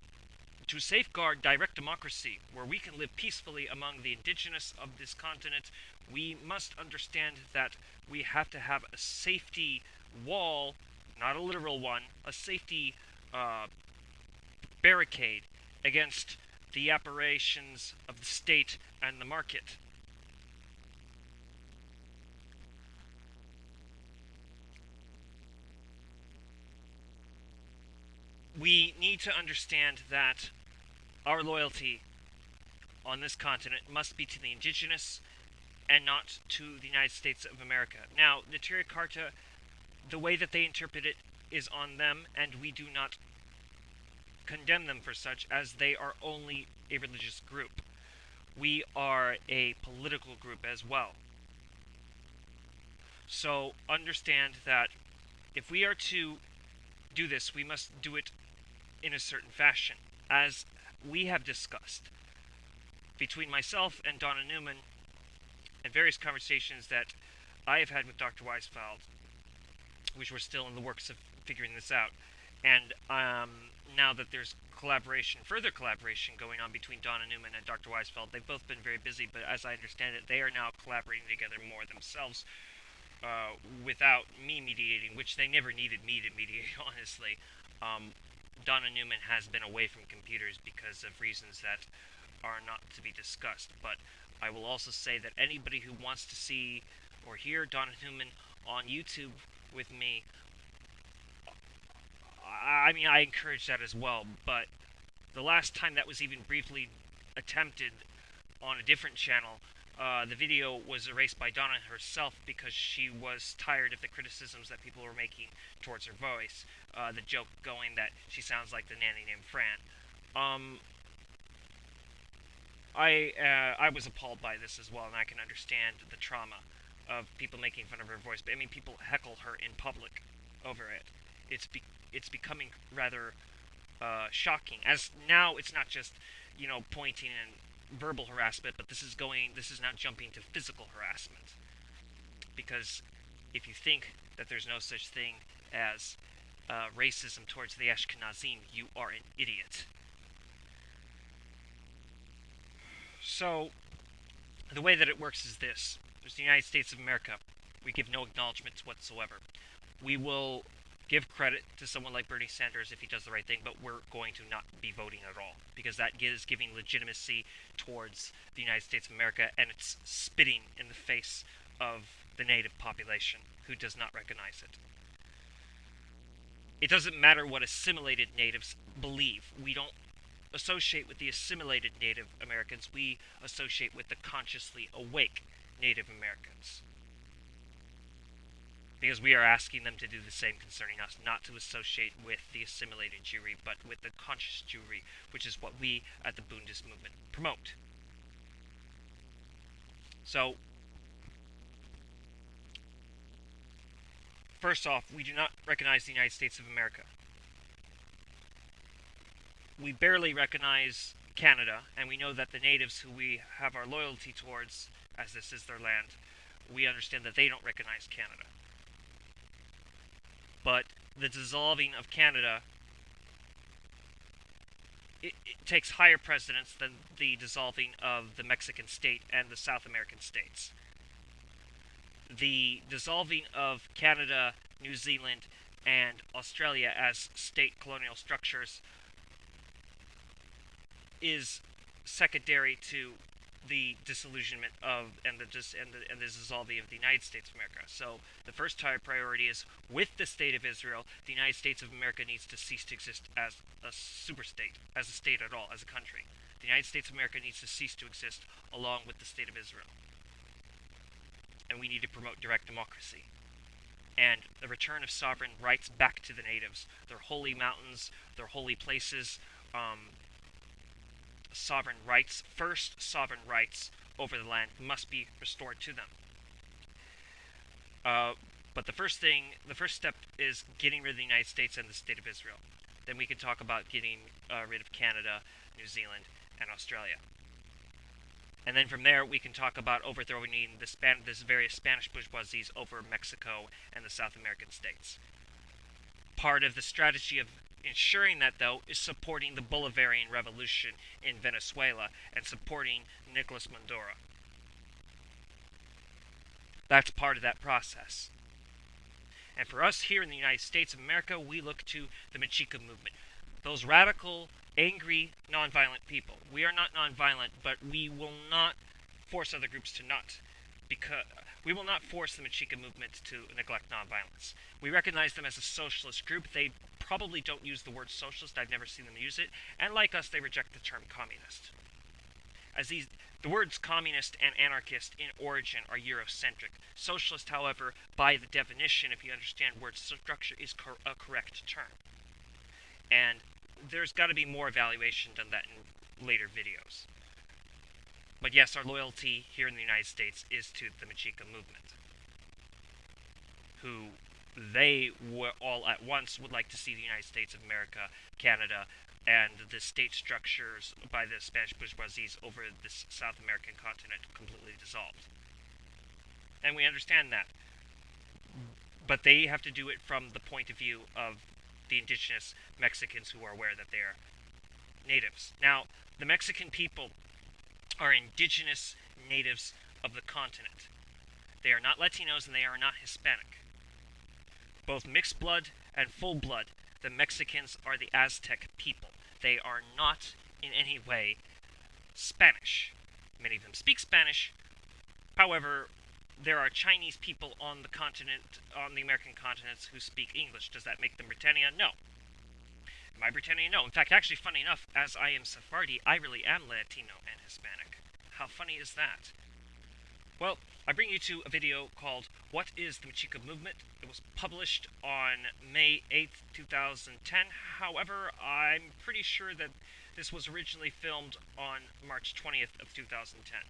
S1: to safeguard direct democracy, where we can live peacefully among the indigenous of this continent, we must understand that we have to have a safety wall, not a literal one, a safety uh, barricade against the operations of the state and the market. We need to understand that our loyalty on this continent must be to the indigenous and not to the United States of America. Now, the Neturei Karta, the way that they interpret it is on them, and we do not condemn them for such, as they are only a religious group. We are a political group as well. So understand that if we are to do this, we must do it in a certain fashion. As we have discussed between myself and Donna Newman and various conversations that I have had with Dr. Weisfeld, which we're still in the works of figuring this out. And um, now that there's collaboration, further collaboration going on between Donna Newman and Dr. Weisfeld, they've both been very busy, but as I understand it, they are now collaborating together more themselves uh, without me mediating, which they never needed me to mediate, honestly. Um, Donna Newman has been away from computers because of reasons that are not to be discussed. But I will also say that anybody who wants to see or hear Donna Newman on YouTube with me, I mean, I encourage that as well. But the last time that was even briefly attempted on a different channel, uh, the video was erased by Donna herself because she was tired of the criticisms that people were making towards her voice. Uh, the joke going that she sounds like the nanny named Fran. Um, I uh, I was appalled by this as well, and I can understand the trauma of people making fun of her voice. But I mean, people heckle her in public over it. It's be- it's becoming rather uh, shocking. As now, it's not just you know pointing and verbal harassment, but this is going, this is now jumping to physical harassment. Because if you think that there's no such thing as uh, racism towards the Ashkenazim, you are an idiot. So, the way that it works is this there's the United States of America. We give no acknowledgments whatsoever. We will give credit to someone like Bernie Sanders if he does the right thing, but we're going to not be voting at all because that is giving legitimacy towards the United States of America and it's spitting in the face of the native population who does not recognize it. It doesn't matter what assimilated natives believe. We don't associate with the assimilated Native Americans, we associate with the consciously awake Native Americans because we are asking them to do the same concerning us, not to associate with the assimilated Jewry, but with the conscious Jewry, which is what we at the Bundist movement promote. So, first off, we do not recognize the United States of America. We barely recognize Canada, and we know that the natives who we have our loyalty towards, as this is their land, we understand that they don't recognize Canada but the dissolving of Canada it, it, takes higher precedence than the dissolving of the Mexican state and the South American states. The dissolving of Canada, New Zealand, and Australia as state colonial structures is secondary to the disillusionment of and the dis, and the and the dissolving of the United States of America. So the first high priority is with the state of Israel, the United States of America needs to cease to exist as a super state, as a state at all, as a country. The United States of America needs to cease to exist along with the state of Israel. And we need to promote direct democracy. And the return of sovereign rights back to the natives, their holy mountains, their holy places, um, sovereign rights, first sovereign rights over the land must be restored to them. Uh, but the first thing, the first step is getting rid of the United States and the state of Israel. Then we can talk about getting uh, rid of Canada, New Zealand, and Australia. And then from there, we can talk about overthrowing the Span- this various Spanish bourgeoisies over Mexico and the South American states. Part of the strategy of Ensuring that, though, is supporting the Bolivarian revolution in Venezuela and supporting Nicolas Maduro. That's part of that process. And for us here in the United States of America, we look to the Mexica movement. Those radical, angry, nonviolent people. We are not nonviolent, but we will not force other groups to not. Because we will not force the Mexica movement to neglect nonviolence. We recognize them as a socialist group. They probably don't use the word socialist. I've never seen them use it. And like us, they reject the term communist. As these the words communist and anarchist in origin are Eurocentric. Socialist, however, by the definition, if you understand word structure, is cor a correct term. And there's got to be more evaluation done that in later videos. But yes, our loyalty here in the United States is to the Mexica movement, who they were all at once would like to see the United States of America, Canada, and the state structures by the Spanish bourgeoisie over this South American continent completely dissolved. And we understand that. But they have to do it from the point of view of the indigenous Mexicans who are aware that they are natives. Now, the Mexican people are indigenous natives of the continent. They are not Latinos and they are not Hispanic. Both mixed blood and full blood, the Mexicans are the Aztec people. They are not in any way Spanish. Many of them speak Spanish. However, there are Chinese people on the continent, on the American continents, who speak English. Does that make them Britannia? No. Am I Britannia? No. In fact, actually, funny enough, as I am Sephardi, I really am Latino and Hispanic. How funny is that? Well, I bring you to a video called What is the Mexica Movement? It was published on May 8th, 2010. However, I'm pretty sure that this was originally filmed on March 20th of 2010.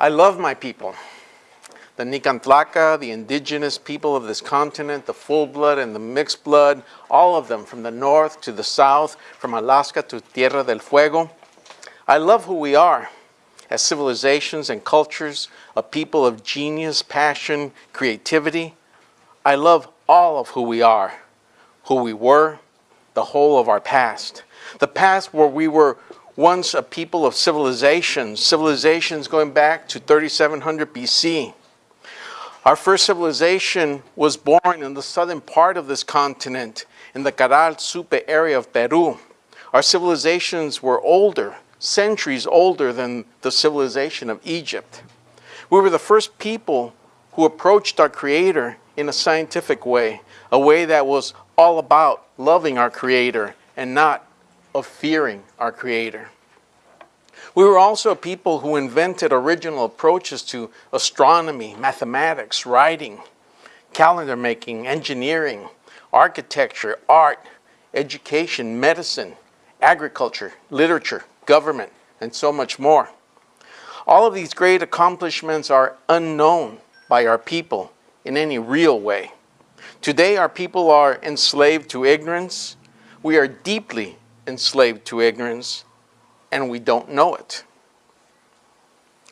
S20: I love my people. The Nican Tlaca, the indigenous people of this continent, the full blood and the mixed blood, all of them from the north to the south, from Alaska to Tierra del Fuego. I love who we are as civilizations and cultures, a people of genius, passion, creativity. I love all of who we are, who we were, the whole of our past. The past where we were once a people of civilizations, civilizations going back to 3700 BC. Our first civilization was born in the southern part of this continent, in the Caral Supe area of Peru. Our civilizations were older, centuries older than the civilization of Egypt. We were the first people who approached our Creator in a scientific way, a way that was all about loving our Creator and not of fearing our Creator. We were also people who invented original approaches to astronomy, mathematics, writing, calendar making, engineering, architecture, art, education, medicine, agriculture, literature, government, and so much more. All of these great accomplishments are unknown by our people in any real way. Today, our people are enslaved to ignorance. We are deeply enslaved to ignorance, and we don't know it.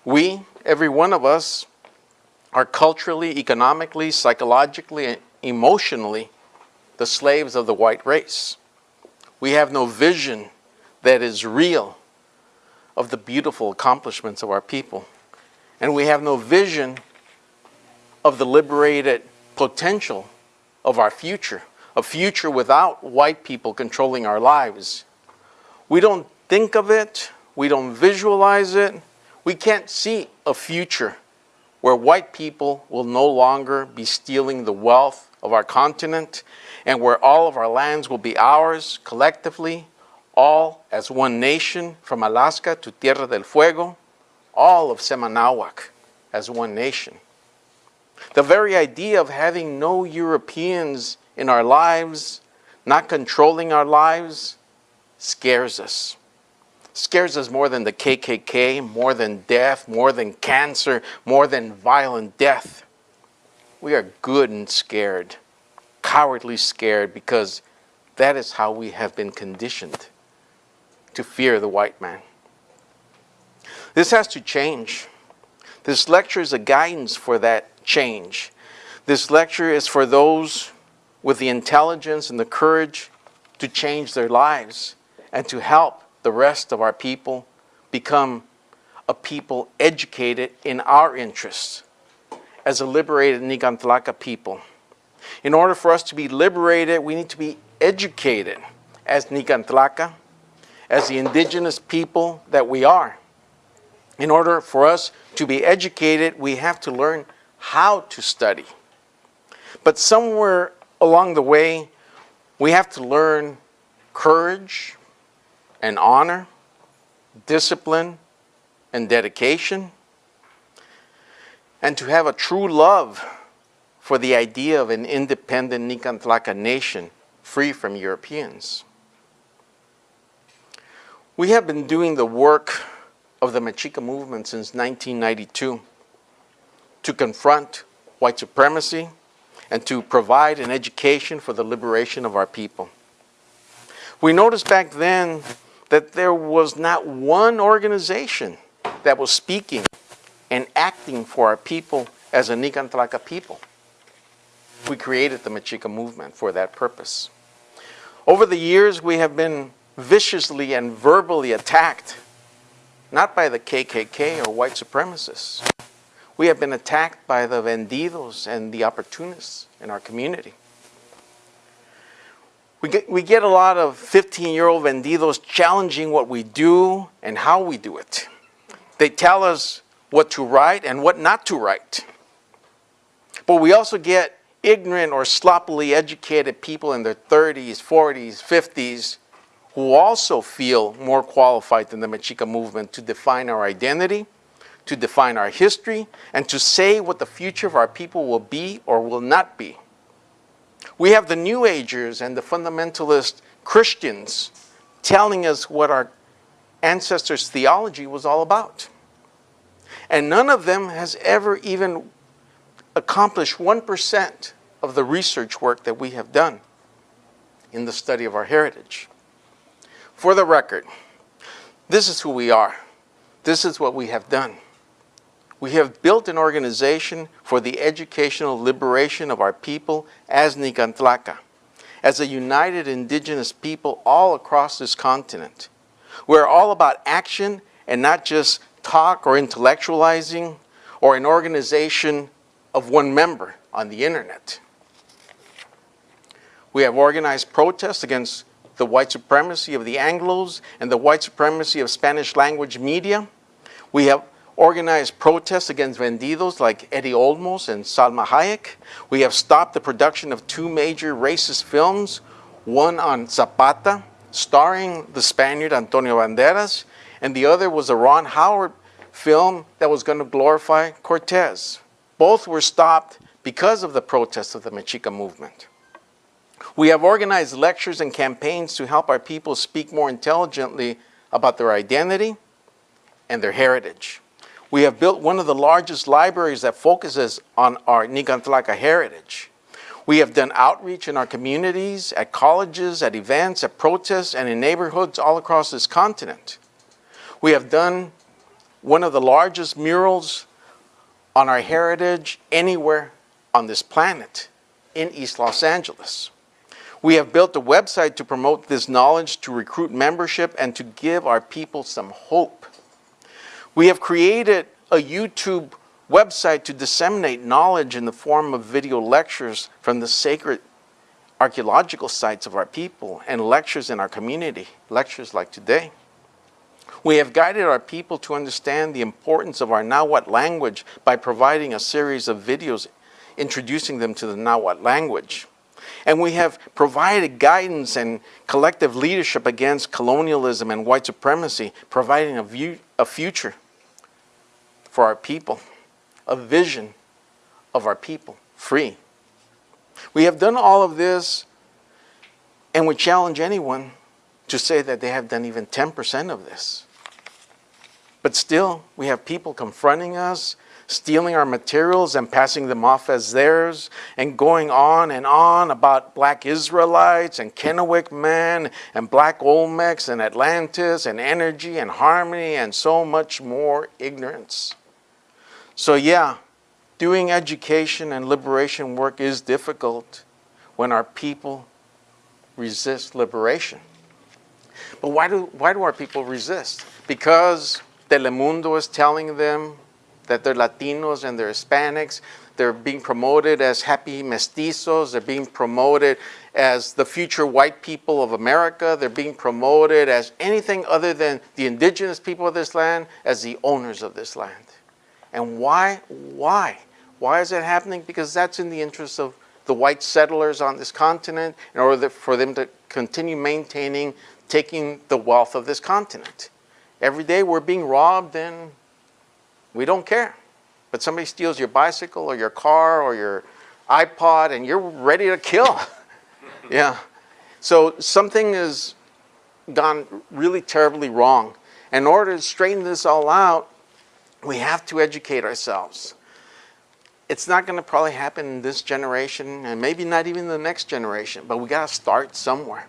S20: We, every one of us, are culturally, economically, psychologically, and emotionally the slaves of the white race. We have no vision that is real of the beautiful accomplishments of our people. And we have no vision of the liberated potential of our future, a future without white people controlling our lives. We don't think of it, we don't visualize it, we can't see a future where white people will no longer be stealing the wealth of our continent and where all of our lands will be ours collectively, all as one nation from Alaska to Tierra del Fuego, all of Cemanahuac as one nation. The very idea of having no Europeans in our lives not controlling our lives, scares us. Scares us more than the KKK, more than death, more than cancer, more than violent death. We are good and scared, cowardly scared, because that is how we have been conditioned to fear the white man. This has to change. This lecture is a guidance for that change. This lecture is for those with the intelligence and the courage to change their lives and to help the rest of our people become a people educated in our interests as a liberated Nican Tlaca people. In order for us to be liberated, we need to be educated as Nican Tlaca, as the indigenous people that we are. In order for us to be educated, we have to learn how to study. But somewhere along the way, we have to learn courage and honor, discipline and dedication, and to have a true love for the idea of an independent Nican Tlaca nation free from Europeans. We have been doing the work of the Mexica movement since 1992 to confront white supremacy and to provide an education for the liberation of our people. We noticed back then that there was not one organization that was speaking and acting for our people as a Nican Tlaca people. We created the Mexica movement for that purpose. Over the years, we have been viciously and verbally attacked, not by the KKK or white supremacists. We have been attacked by the vendidos and the opportunists in our community. We get, we get a lot of 15-year-old vendidos challenging what we do and how we do it. They tell us what to write and what not to write. But we also get ignorant or sloppily educated people in their 30s, 40s, 50s who also feel more qualified than the Mexica movement to define our identity, to define our history, and to say what the future of our people will be or will not be. We have the New Agers and the fundamentalist Christians telling us what our ancestors' theology was all about. And none of them has ever even accomplished 1% of the research work that we have done in the study of our heritage. For the record, this is who we are. This is what we have done. We have built an organization for the educational liberation of our people as Nican Tlaca, as a united indigenous people all across this continent. We're all about action and not just talk or intellectualizing or an organization of one member on the internet. We have organized protests against the white supremacy of the Anglos and the white supremacy of Spanish language media. We have organized protests against vendidos like Eddie Olmos and Salma Hayek. We have stopped the production of two major racist films, one on Zapata, starring the Spaniard Antonio Banderas, and the other was a Ron Howard film that was going to glorify Cortez. Both were stopped because of the protests of the Mexica movement. We have organized lectures and campaigns to help our people speak more intelligently about their identity and their heritage. We have built one of the largest libraries that focuses on our Nican Tlaca heritage. We have done outreach in our communities, at colleges, at events, at protests, and in neighborhoods all across this continent. We have done one of the largest murals on our heritage anywhere on this planet in East Los Angeles. We have built a website to promote this knowledge, to recruit membership, and to give our people some hope. We have created a YouTube website to disseminate knowledge in the form of video lectures from the sacred archaeological sites of our people and lectures in our community, lectures like today. We have guided our people to understand the importance of our Nahuatl language by providing a series of videos introducing them to the Nahuatl language. And we have provided guidance and collective leadership against colonialism and white supremacy, providing a, view, a future for our people, a vision of our people, free. We have done all of this And we challenge anyone to say that they have done even 10% of this. But still, we have people confronting us, stealing our materials and passing them off as theirs, and going on and on about black Israelites and Kennewick men and black Olmecs and Atlantis and energy and harmony and so much more ignorance. So yeah, doing education and liberation work is difficult when our people resist liberation. But why do, why do our people resist? Because Telemundo is telling them that they're Latinos and they're Hispanics. They're being promoted as happy mestizos. They're being promoted as the future white people of America. They're being promoted as anything other than the indigenous people of this land, as the owners of this land. And why? Why? Why is that happening? Because that's in the interest of the white settlers on this continent in order for them to continue maintaining, taking the wealth of this continent. Every day we're being robbed and we don't care. But somebody steals your bicycle or your car or your iPod and you're ready to kill. yeah. So something has gone really terribly wrong. In order to straighten this all out, we have to educate ourselves. It's not going to probably happen in this generation and maybe not even the next generation, but we got to start somewhere.